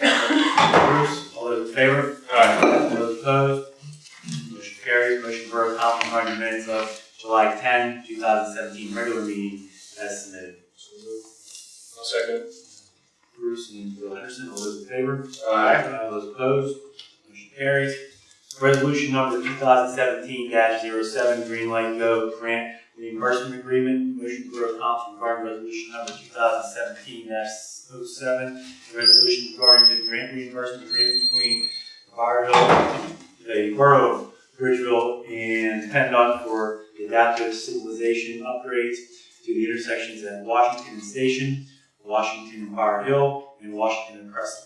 Bruce, all those in favor? Aye. All those opposed? Motion carries. Motion for a comment regarding the minutes of July 10, 2017, regular meeting as submitted. I'll second. Bruce and Bill Henderson, all those in favor? Aye. All those opposed? Motion carries. Resolution number two thousand seventeen 7 Green Light Go Grant Reimbursement Agreement. Motion for a council regarding resolution number two thousand seventeen 7 resolution regarding the grant reimbursement agreement between Hill, the Borough of Bridgeville, and PennDOT for the adaptive signalization upgrades to the intersections at Washington Station, Washington and Bower Hill, and Washington and Preston.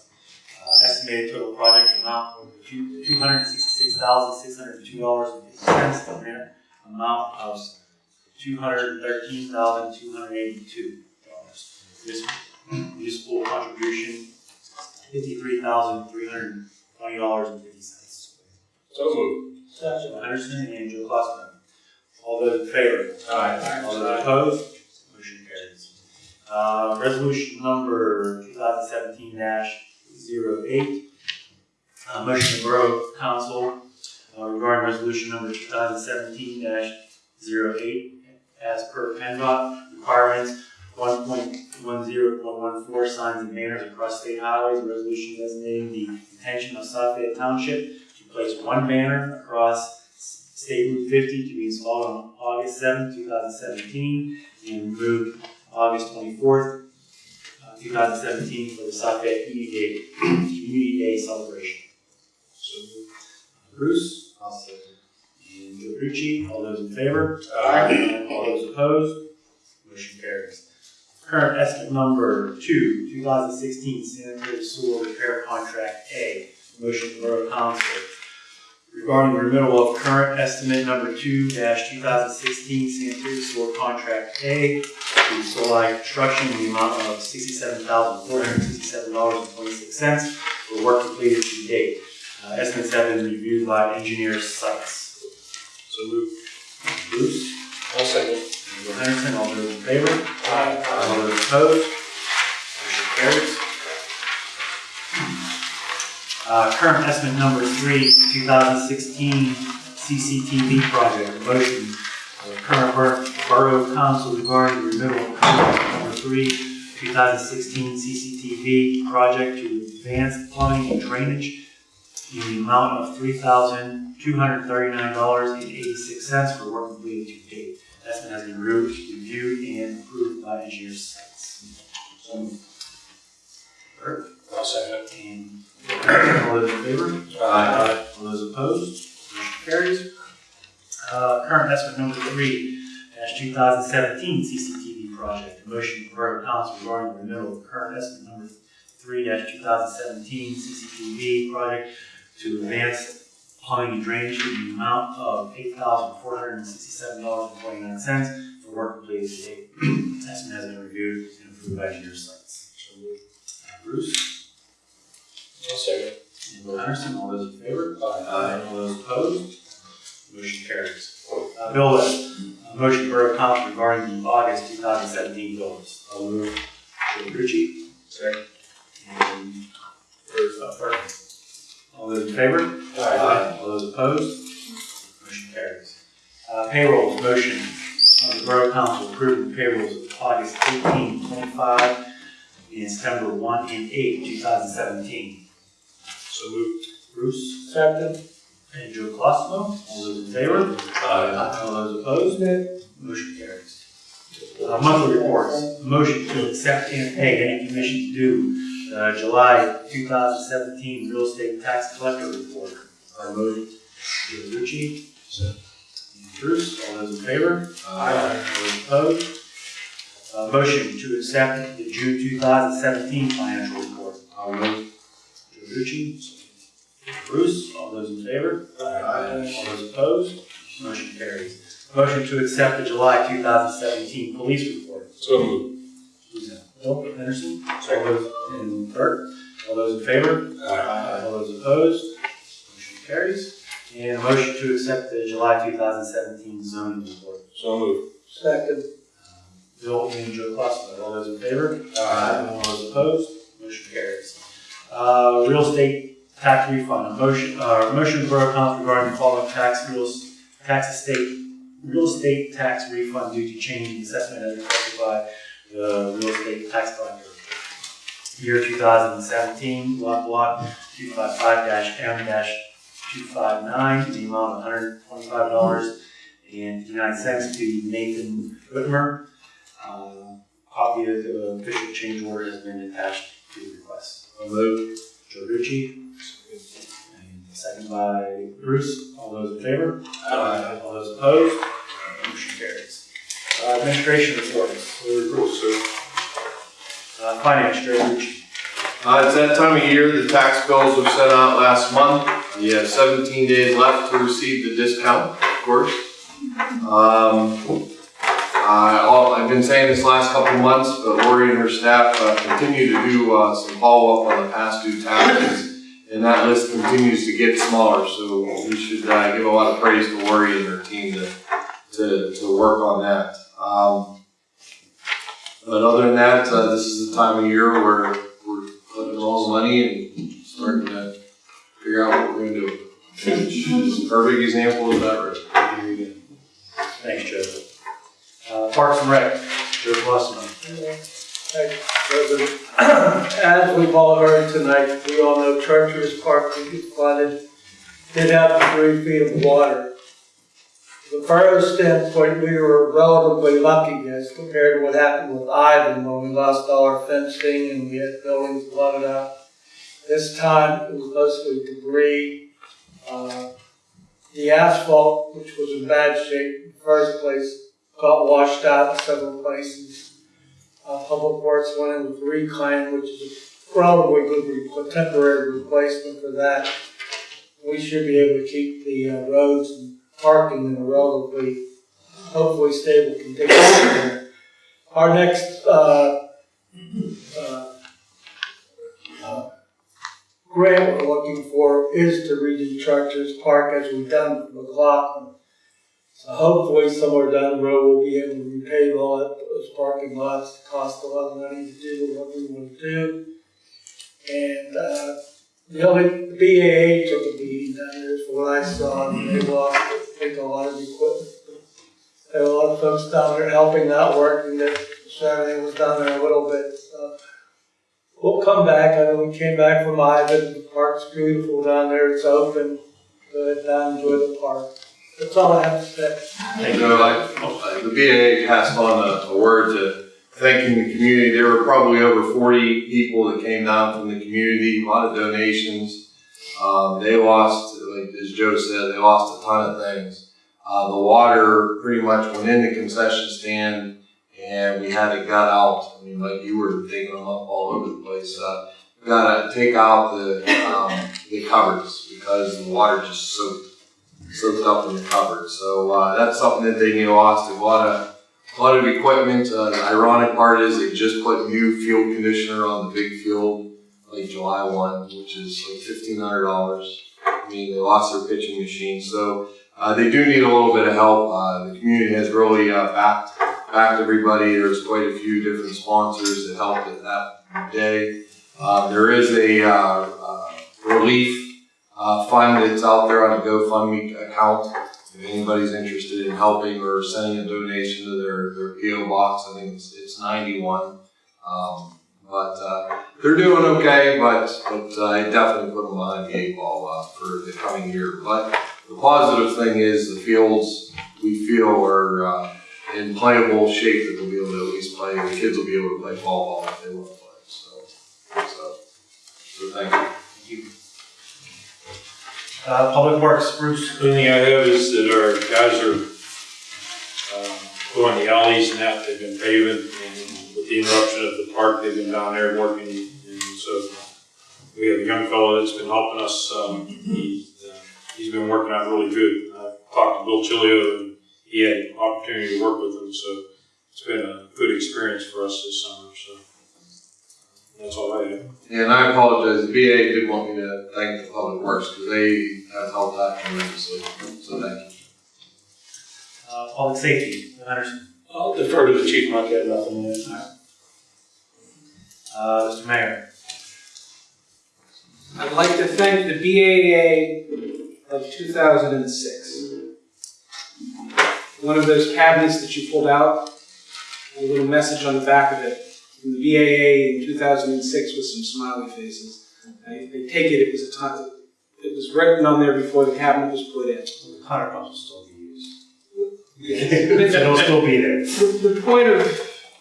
Uh, estimated total project amount of two, two hundred and sixty-six thousand, six hundred and two dollars and fifty cents. The grant amount of two hundred and thirteen thousand, two hundred and eighty-two dollars. This municipal contribution, fifty-three thousand, three hundred and twenty dollars and fifty cents. So moved. Joe Henderson and Joe Colosimo. All those in favor? Aye. All those opposed? Uh, resolution number two thousand seventeen 8 Uh, motion of Borough Council uh, regarding resolution number two thousand seventeen 8 as per PennDOT requirements one point one zero point one four signs and banners across state highways, resolution designating the intention of Suffolk Township to place one banner across State Route fifty to be installed on August 7, two thousand seventeen, and removed August twenty-fourth, uh, two thousand seventeen for the Suffolk Community Day, [CLEARS THROAT] Community Day celebration. Bruce? I'll second. And Joe all those in favor? Aye. All those opposed? Motion carries. Current estimate number two, two thousand sixteen sanitary sewer repair contract A. Motion Borough Council regarding the renewal of current estimate number two two thousand sixteen sanitary sewer contract A to Solai Construction in the amount of sixty-seven thousand four hundred sixty-seven dollars and twenty-six cents for work completed to date. Uh, estimates have been reviewed by engineers sites. So moved. Bruce? I'll second. Bill Henderson, all those in favor? All those opposed? Motion carries. Uh, current estimate number three, two thousand sixteen CCTV project, motion of current bor- borough council regarding the renewal of contract number three, two thousand sixteen CCTV project to advance plumbing and drainage in the amount of three thousand two hundred thirty-nine dollars and eighty-six cents for work completed to date. Estimate has been reviewed, reviewed and approved by engineer sites. So moved. Bert? I'll second. And all those in favor? Aye. All those opposed? Motion carries. Uh, current estimate number three, dash two thousand seventeen CCTV project. A motion from Borough Council regarding the renewal of current estimate number three, dash two thousand seventeen CCTV project to advance plumbing and drainage in the amount of eight thousand four hundred and sixty-seven dollars and twenty-nine cents for work completed to date. Estimate has been reviewed and approved by engineer sites. Uh, Bruce? I'll second. And Bill all those in favor? Aye. All those opposed? Motion carries. Uh, bill list, uh, motion Borough Council regarding the August two thousand seventeen bill list. I'll move. Joe Ritchie. Second. And Bruce, uh, Burke. All those in favor? Aye. All those opposed? Motion carries. Uh, payrolls, motion, uh, the Borough Council approving the payrolls of August 18, 25, and September one and eight, two thousand seventeen. So moved. Bruce. Second. And Joe Colosimo, all those in favor? Aye. All those opposed? Motion carries. Uh, monthly reports, motion to accept and pay any commissions due, uh, July two thousand seventeen real estate tax collector report. I move. Joe Rucci. And Bruce, all those in favor? All those opposed? Uh, motion to accept the June two thousand seventeen financial report. I'll move. Joe Rucci. Bruce, all those in favor? Aye. All those opposed? Motion carries. Motion to accept the July two thousand seventeen police report. So moved. Who's that? Bill Henderson? All those, and Bert? All those in favor? Aye. All those opposed? Motion carries. And a motion to accept the July two thousand seventeen zoning report. So moved. Second. Bill and Joe Clausen, all those in favor? Aye. All those opposed? Motion carries. Uh, real estate tax refund, a motion, uh, motion Borough Council regarding the following tax, real, tax estate, real estate tax refund due to change in assessment as requested by the real estate tax collector. Year two thousand seventeen, lot block five nine, the amount of hundred twenty-five dollars and fifty-nine cents to Nathan Whitmer. Uh, Copy of the official change order has been attached to the request. Move. Joe Ritchie. And second by Bruce. All those in favor? Aye. All those opposed? Motion carries. Uh, Administration reports. Report, sir. Uh, Finance, Joe Ritchie. Uh, it's that time of year, the tax bills were sent out last month. You have seventeen days left to receive the discount, of course. Um, All, I've been saying this last couple months, but Lori and her staff, uh, continue to do, uh, some follow-up on the past due taxes. And that list continues to get smaller, so we should, uh, give a lot of praise to Lori and her team to, to, to work on that. Um, but other than that, uh, this is the time of year where we're putting all the money and starting to figure out what we're gonna do. Which is a perfect example of that right. Thanks, Joe. Uh, Parks and Rec, Joe Colosimo. President, [CLEARS THROAT] as we've all heard tonight, we all know Chartiers Park will get flooded, did have three feet of water. From the borough standpoint, we were relatively lucky as compared to what happened with Ivan when we lost all our fencing and we had buildings flooded out. This time, it was mostly debris. Uh, The asphalt, which was in bad shape in the first place, got washed out in several places. Uh, Public Works went in with reclaim, which is a relatively good temporary replacement for that. We should be able to keep the uh, roads and parking in a relatively, hopefully stable condition. Our next, uh, uh, uh, grant we're looking for is to redo Chartiers Park as we've done for McLaughlin. So hopefully somewhere down the road, we'll be able to repave all that, those parking lots, It cost a lot of money to do what we want to do. And, uh, the only, the BAA took a beating down there, from what I saw, and they lost, I think, a lot of equipment. There were a lot of folks down there helping out, working, that Saturday was down there a little bit, so. we'll come back. I know we came back from Ivan. The park's beautiful down there. It's open. Go ahead down, enjoy the park. That's all I have to say. Thank You know, like, uh, the BAA passed on a, a word to thanking the community. There were probably over forty people that came down from the community, a lot of donations. Um, they lost, like, as Joe said, they lost a ton of things. Uh, the water pretty much went in the concession stand and we had it got out. I mean, like you were taking them up all over the place. Uh, gotta take out the, um, the cupboards because the water just soaked soaked up in the cupboard. So uh, that's something that they lost. A lot of a lot of equipment. Uh, the ironic part is they just put new field conditioner on the big field like July one, which is like fifteen hundred dollars. I mean, they lost their pitching machine, so uh, they do need a little bit of help. Uh, the community has really uh, backed backed everybody. There's quite a few different sponsors that helped at that day. Uh, there is a relief uh, fund that's out there on a GoFundMe account. If anybody's interested in helping or sending a donation to their, their PO box, I think it's, it's 91. Um, but uh, they're doing okay, but, but uh, I definitely put them behind the eight ball uh, for the coming year. But the positive thing is the fields we feel are uh, in playable shape that they'll be able to at least play. And the kids will be able to play ball ball if they want to play. So, so, so thank you. Uh, Public Works, Bruce. The only thing I have is that our guys are, um, the alleys and that, they've been paving, and with the interruption of the park, they've been down there working, and so we have a young fellow that's been helping us, um, he's, uh, he's been working out really good. I talked to Bill Chilio, and he had an opportunity to work with him, so it's been a good experience for us this summer, so that's all I have. And I apologize, the BA did want me to thank the Public Works, because they have helped out tremendously, so thank you. Uh, Public Safety, Anderson. I'll defer to the chief, Mike, I have nothing to add. Uh, Mr. Mayor. I'd like to thank the BAA of 2006. One of those cabinets that you pulled out, a little message on the back of it, from the BAA in 2006 with some smiley faces. I, I take it it was a time, it was written on there before the cabinet was put in. Hundred bucks will still be used. [LAUGHS] It'll still be there. The, the point of,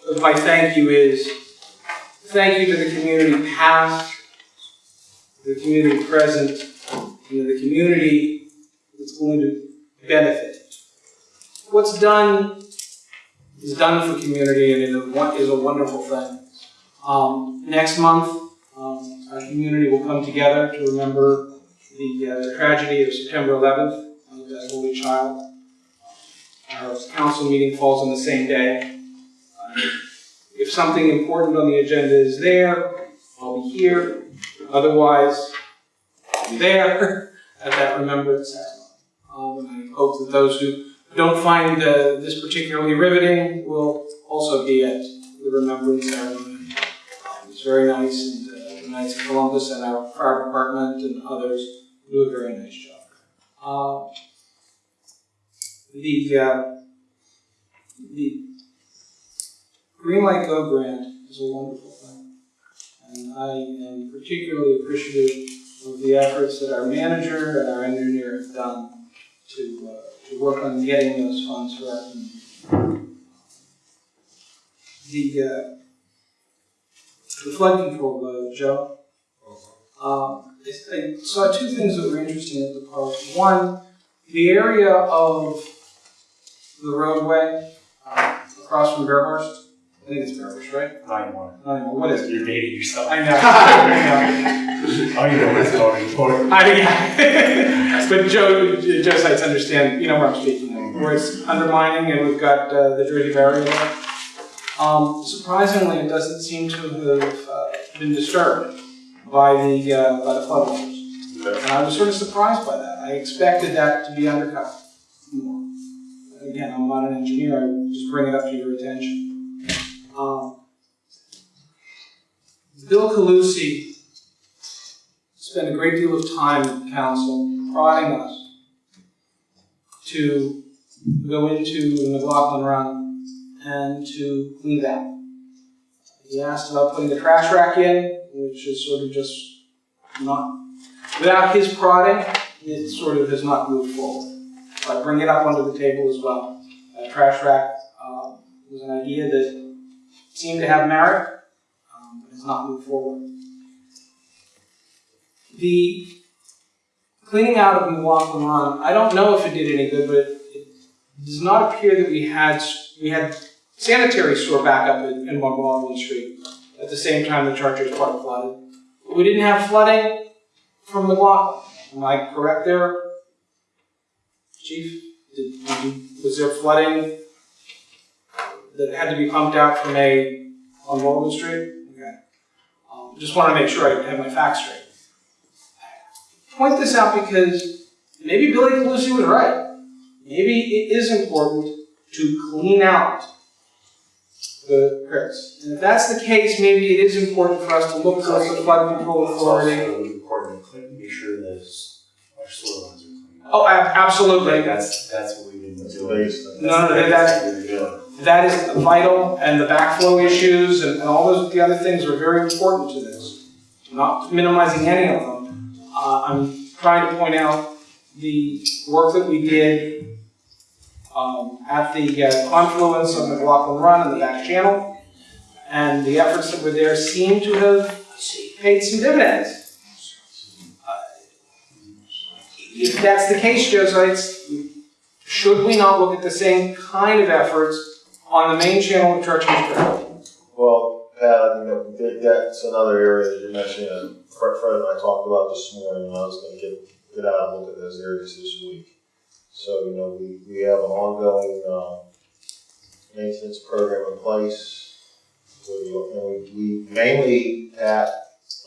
of my thank you is, thank you to the community past, the community present, and the community that's going to benefit. What's done is done for community and won- is a wonderful thing. Um, next month, um, our community will come together to remember the, uh, the tragedy of September 11th of that holy child. Our council meeting falls on the same day. Uh, If something important on the agenda is there, I'll be here. Otherwise, I'll be there [LAUGHS] at that remembrance ceremony. Um, and I hope that those who don't find uh, this particularly riveting will also be at the remembrance ceremony. Um, It's very nice, and uh, the Knights of Columbus and our fire department and others do a very nice job. Uh, the uh, the Green Light Go grant is a wonderful thing. And I am particularly appreciative of the efforts that our manager and our engineer have done to, uh, to work on getting those funds for our community. The, uh, the flood control, uh, Joe. Um, I, I saw two things that were interesting at the park. One, the area of the roadway uh, across from Bearhurst. I think it's Bearhurst, right? Nine one. I don't know, what is it? You're dating yourself. I know. [LAUGHS] I Oh, you know what it's called, know. I, yeah. [LAUGHS] but Joe, Joe Sites understand, you know where I'm speaking of, where it's undermining and we've got uh, the Jersey barrier. Um, surprisingly, it doesn't seem to have uh, been disturbed by the, uh, by the floodwaters. And I was sort of surprised by that. I expected that to be undercut more. Again, I'm not an engineer, I just bring it up to your attention. Um, Bill Calusi spent a great deal of time at council prodding us to go into the McLaughlin Run and to clean that. He asked about putting the trash rack in, which is sort of just not, without his prodding, it sort of has not moved forward. I bring it up onto the table as well. A trash rack uh, was an idea that seemed to have merit, um, but has not moved forward. The cleaning out of Run, I don't know if it did any good, but it does not appear that we had, we had sanitary sewer backup in, in Baldwin Street at the same time the Chartiers Park flooded. But We didn't have flooding from the McLaughlin. Am I correct there? Chief, did, did was there flooding that had to be pumped out from a, on Baldwin Street? Okay. Um, just want to make sure I have my facts straight. Point this out because maybe Billy Calusi was right. Maybe it is important to clean out the crits. And if that's the case, maybe it is important for us to look towards the flood control It's authority. also important to clean- make sure that our soil lines are clean. Oh, absolutely. That's, that's what we've been That's the doing. biggest thing. No, no, that's- what we're doing. That is vital, and the backflow issues and, and all those, the other things are very important to this. I'm Not minimizing any of them. Uh, I'm trying to point out the work that we did um, at the uh, confluence of McLaughlin Run and the back channel, and the efforts that were there seem to have paid some dividends. Uh, If that's the case, Joe should we not look at the same kind of efforts on the main channel of Church Street? Well, Pat, you know, that- that's another area that you're mentioning, and Fred, and I talked about this morning, I was gonna get, get out and look at those areas this week. So, you know, we, we have an ongoing, um, maintenance program in place. And we, we mainly, Pat,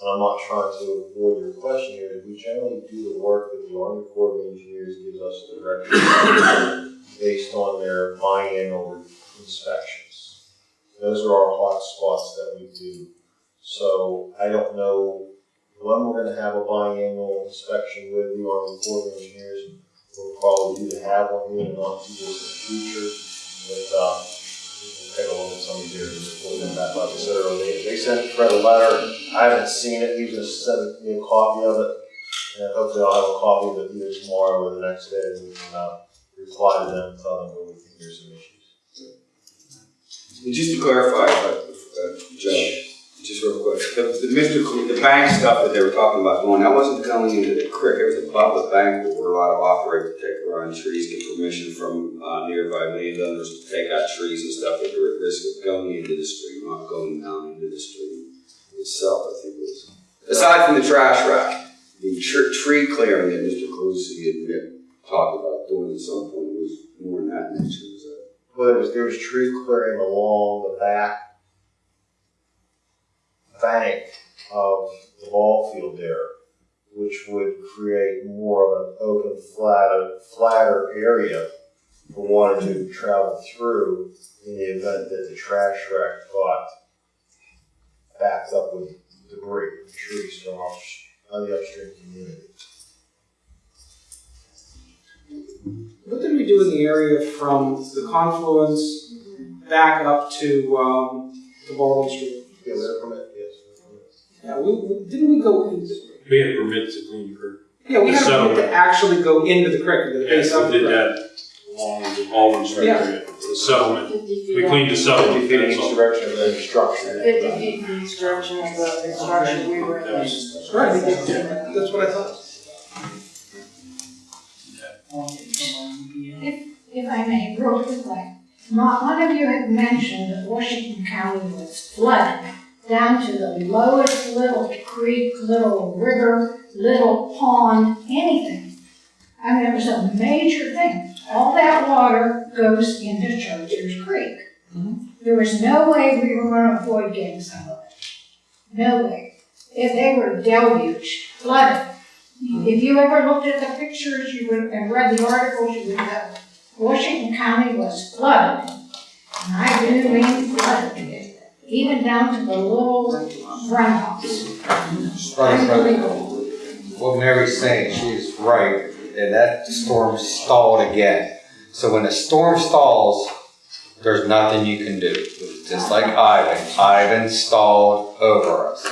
and I'm not trying to avoid your question here, we generally do the work that the Army Corps of Engineers gives us the direction based on their biannual inspections. Those are our hot spots that we do. So I don't know when we're gonna have a biannual inspection with the Army Corps of Engineers. We'll probably do to have one here in the not too distant future, but, uh, we'll take a look at some of these areas then, that, like I said earlier, they, they sent Fred a letter, I haven't seen it, he just sent me a copy of it. And hopefully I'll have a copy of it either tomorrow or the next day, and we can, uh, reply to them, and tell them where we think there's. And just to clarify, uh, Joe, just real quick, the, the Mr. Cl- the bank stuff that they were talking about going, I wasn't going into the creek, it was above the bank where we're allowed to operate, protect around trees, get permission from, uh, nearby landowners to take out trees and stuff that are at risk of going into the stream, not going down into the stream itself, I think it was. Aside from the trash rack, the tr- tree clearing that Mr. Calusi had talked about doing at some point was more in that nature, is that? Well, there there was tree clearing along the back bank of the ball field there, which would create more of an open, flatter, flatter area for water to travel through in the event that the trash rack got backed up with debris, trees from on the upstream community. What did we do in the area from the confluence back up to, um, to Baldwin Street? Yeah, we have a permit, yes. we have a permit. Yeah, we, we- didn't we go, in- We had permits to clean the creek. yeah, we had a permit to actually go into the creek, into the base Yes, of we the did creek. that along the Baldwin Street Yeah. area, the settlement. We cleaned the settlement, Fifty feet in that's each all. direction of the construction. Fifty feet in each direction of the construction we were in. Right, that's what I thought. If I may, real quickly, not one of you had mentioned that Washington County was flooded down to the lowest little creek, little river, little pond, anything. I mean, it was a major thing. All that water goes into Chartiers Creek. Mm-hmm. There was no way we were gonna avoid getting some of it. No way. If they were deluged, flooded. Mm-hmm. If you ever looked at the pictures, you would, and read the articles, you would know. Washington County was flooded. And I do mean flooded, even down to the little runoffs. Unbelievable. what Mary's saying, she is right, and that storm stalled again. So when a storm stalls, there's nothing you can do. Just like Ivan, Ivan stalled over us.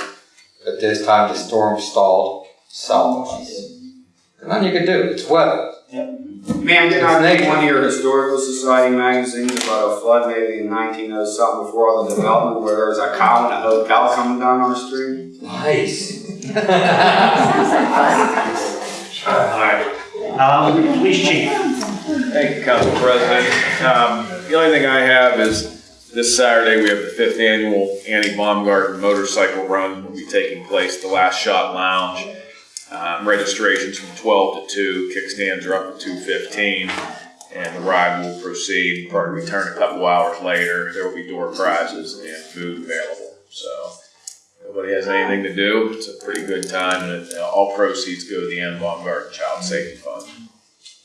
but this time the storm stalled south of us. And nothing you can do, it's weather. Ma'am, did I read one of your historical society magazines about a flood maybe in nineteen oh something before all the development where there was a cow and a hotel coming down our street? Nice. Alright, um, police chief, Thank you, Council President. Um, The only thing I have is this Saturday, we have the fifth annual Annie Baumgarten Motorcycle Run will be taking place at the Last Shot Lounge. Um, Registrations from 12 to 2, kickstands are up at 2:15, and the ride will proceed, probably return a couple hours later. There will be door prizes and food available, so if nobody has anything to do, it's a pretty good time, and it- all proceeds go to the Annie Baumgarten Child Safety Fund.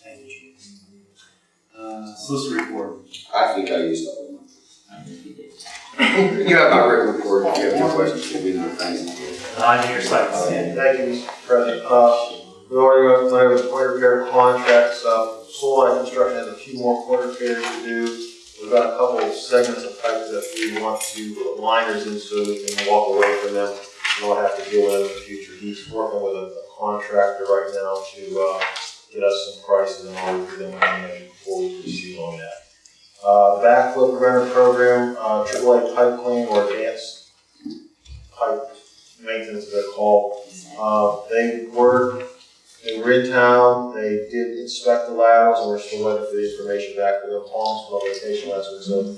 thank you, chief. Uh, solicitor report. I think I used all of them. You have my written report, if you have any questions, give me another thing. On your site. Thank you, Mr. President. Uh, we already went went over the point repair contracts, uh, Soul Line Construction has a few more point repairs to do. We've got a couple of segments of pipe that we want to put liners in so we can walk away from them and not have to deal with them in the future. He's working with a a contractor right now to, uh, get us some prices and all for them before we proceed on that. Uh, backflow preventer program, uh, AAA pipe clean or advanced pipe maintenance, they're called. Uh, they were, they were in town, they did inspect the laterals, and we're still waiting for the information back from the Palms, on vacation last week, so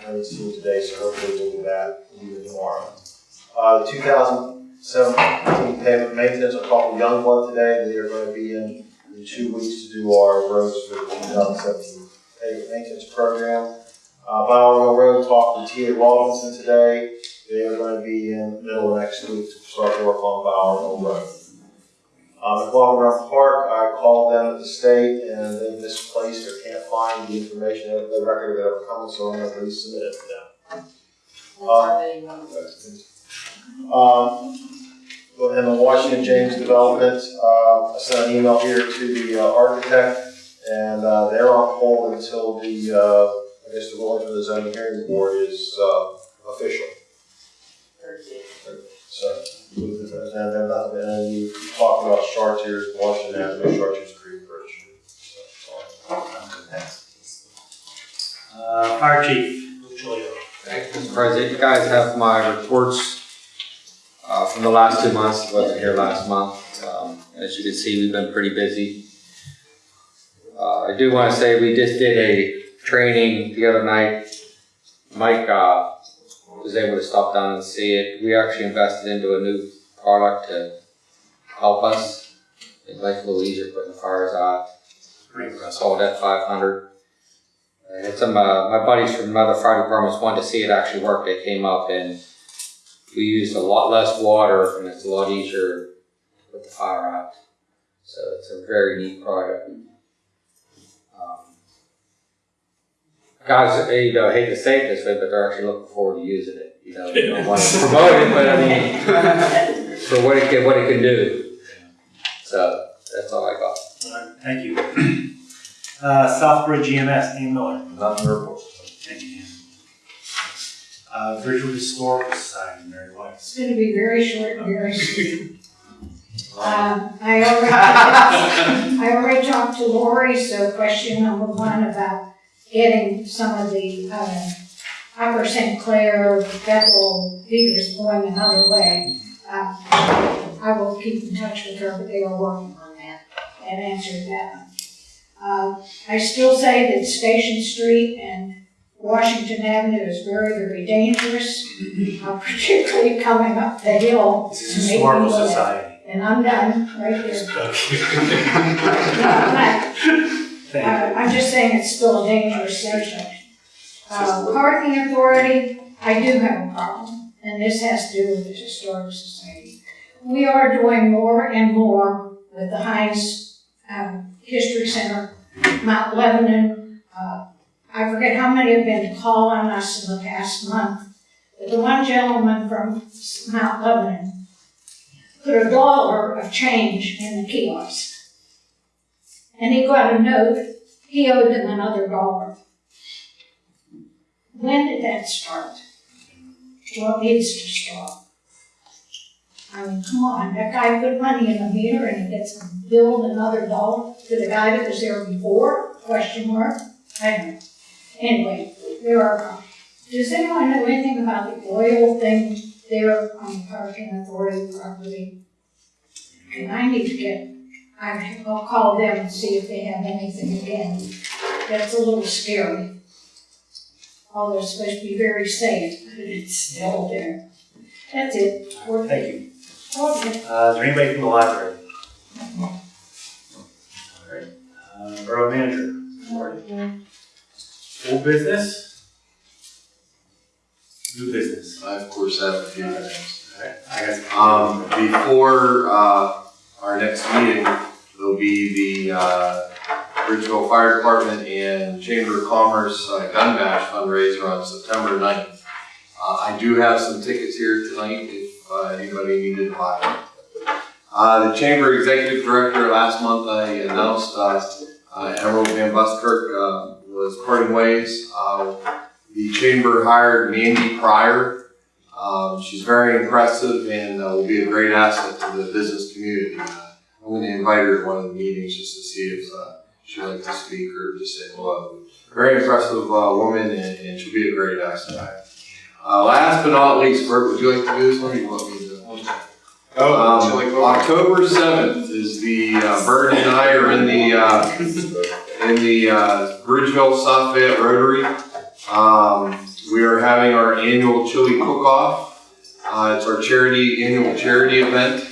I haven't seen today, so hopefully we'll be back tomorrow. Uh, the two thousand seventeen pavement maintenance, I called Youngblood today, they are gonna be in, in two weeks to do our roads for the two thousand seventeen pavement maintenance program. Uh, Bowers Road, talked to T.A. Robinson today, they are going to be in the middle of next week to start work on Bower Hill Road. Um, at Baldwin Run Park, I called them at the state and they misplaced or can't find the information, of the record of it ever coming, so I'm going to resubmit it to them. Um, and the Washington James Development, uh, I sent an email here to the uh, architect and, uh, they're on hold until the, uh, I guess the ruling from the zoning hearing board is, uh, official. So, and then, uh, and then you talked about Chartiers, Washington Avenue, Chartiers Creek Bridge. So, Uh, fire chief, Luke Chilio. Thank you, Mr. President. You guys have my reports uh, from the last two months. I wasn't here last month. Um, As you can see, we've been pretty busy. Uh, I do want to say we just did a training the other night. Mike uh, was able to stop down and see it. We actually invested into a new product to help us make life a little easier putting the fires out. Pretty It's called F500. And it's some, uh, my buddies from other fire departments wanted to see it actually work. They came up and we used a lot less water and it's a lot easier to put the fire out. So it's a very neat product. Um, guys, eh, you know, I hate to say it this way, but they're actually looking forward to using it. You know, they don't want to promote it, but I mean, [LAUGHS] for what it can, what it can do. So that's all I got. Alright, thank you. [CLEARS THROAT] Uh, Southbridge EMS, Ian Miller. Nothing to report. Thank you, Dan. Uh, Bridgeville Historical Society, Mary White. It's gonna be very short and very [LAUGHS] sweet. Um, I already, I already talked to Lori, so question number one about getting some of the, uh, Upper St. Clair, Bethel, leaders going another way. Uh, I will keep in touch with her, but they are working on that and answer that. Uh, I still say that Station Street and Washington Avenue is very, very dangerous, uh, particularly coming up the hill. This to is make Historical. Society. And I'm done, right here. Okay. No, I'm not. I'm just saying it's still a dangerous section. Uh, parking authority, I do have a problem, and this has to do with the historic society. We are doing more and more with the Heinz, um, History Center, Mount Lebanon. Uh, I forget how many have been to call on us in the past month. But the one gentleman from Mount Lebanon put a dollar of change in the kiosk. And he got a note, he owed them another dollar. When did that start? It needs to stop. I mean, come on, that guy put money in the meter and it gets billed another dollar to the guy that was there before, question mark, I don't know. Anyway, there are, does anyone know anything about the oil thing there on the parking authority property? And I need to get, I- I'll call them and see if they have anything again. That's a little scary. Although it's supposed to be very safe, but it's still there. That's it. Thank you. Okay. Uh, is there anybody from the library? Alright, uh, borough manager, Marty. Old business? New business? I of course have a few things. Alright, I got some. Um, before, uh, our next meeting, there'll be the, uh, Bridgeville Fire Department and Chamber of Commerce uh, Gun Bash fundraiser on September 9th. Uh, I do have some tickets here tonight if, uh, anybody needed to buy them. Uh, the Chamber Executive Director, last month I announced, uh, uh, Emerald Van Buskirk, uh, was parting ways. Uh, the Chamber hired Mandy Pryor, um, she's very impressive and uh, will be a great asset to the business community. Uh, I'm going to invite her to one of the meetings just to see if uh, she'd like to speak or just say hello. Very impressive uh, woman and, and she'll be a great asset. Uh, last but not least, Bert, would you like to do this one you want me to? Oh, Um. October seventh is the, uh, Bert and I are in the, uh, in the, uh, Bridgeville South Fayette Rotary. Um, we are having our annual chili cook-off. Uh, it's our charity, annual charity event.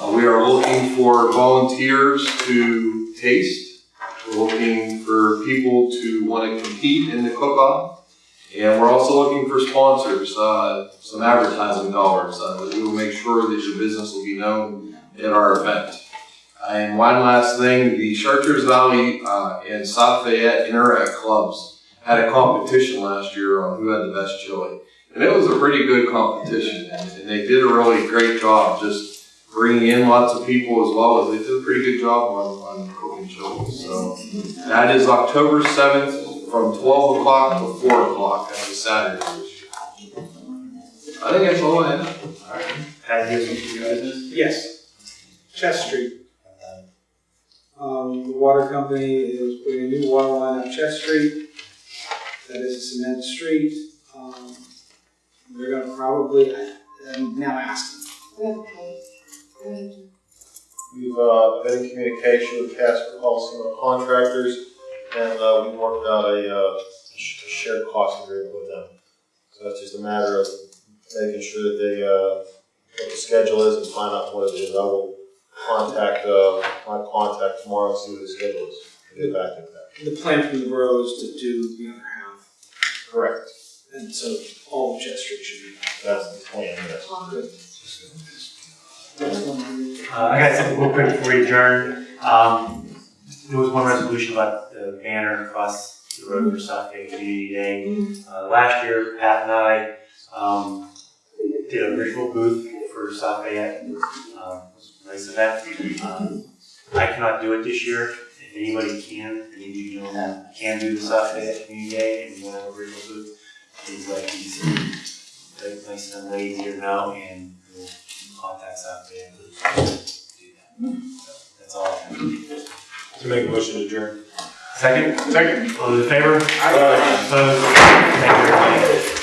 Uh, we are looking for volunteers to taste. We're looking for people to want to compete in the cook-off. And we're also looking for sponsors, uh, some advertising dollars, uh, we will make sure that your business will be known at our event. And one last thing, the Chartiers Valley, uh, and South Fayette Interact Clubs had a competition last year on who had the best chili. And it was a pretty good competition, and, and they did a really great job just bringing in lots of people as well as they did a pretty good job on, on cooking chili. So that is October seventh from twelve o'clock to four o'clock. That's a Saturday this year. I think that's all I have. Alright, Pat, you have some new business? Yes. Chest Street. Um, the water company is putting a new water line up Chest Street. That is a cement street. Um, they're gonna probably, I'm now asking. Okay, good. We've, uh, been in communication with Casper Paulson Contractors, and, uh, we worked out a, uh, sh- a shared cost agreement with them. So it's just a matter of making sure that they, uh, what the schedule is and find out what it is. I will contact, uh, my contact tomorrow and see what the schedule is, and get back to that. The plan from the borough is to do the other half, Correct. and so all of Chest should be. That's the plan, yes. Uh, I got something real quick before we adjourn. Um, there was one resolution about the banner across the road for South Fayette Community Day. Uh, last year, Pat and I, um, did a virtual booth for South Fayette. Um, it was a nice event. Um, I cannot do it this year. If anybody can, any of you know, can do the South Fayette Community Day and you want to have a virtual booth, please let these, like, nice and ladies here know and we'll contact South Fayette. to do that. So, That's all I have. To make a motion to adjourn. Second? Second. All those in favor? Opposed? Thank you, everybody.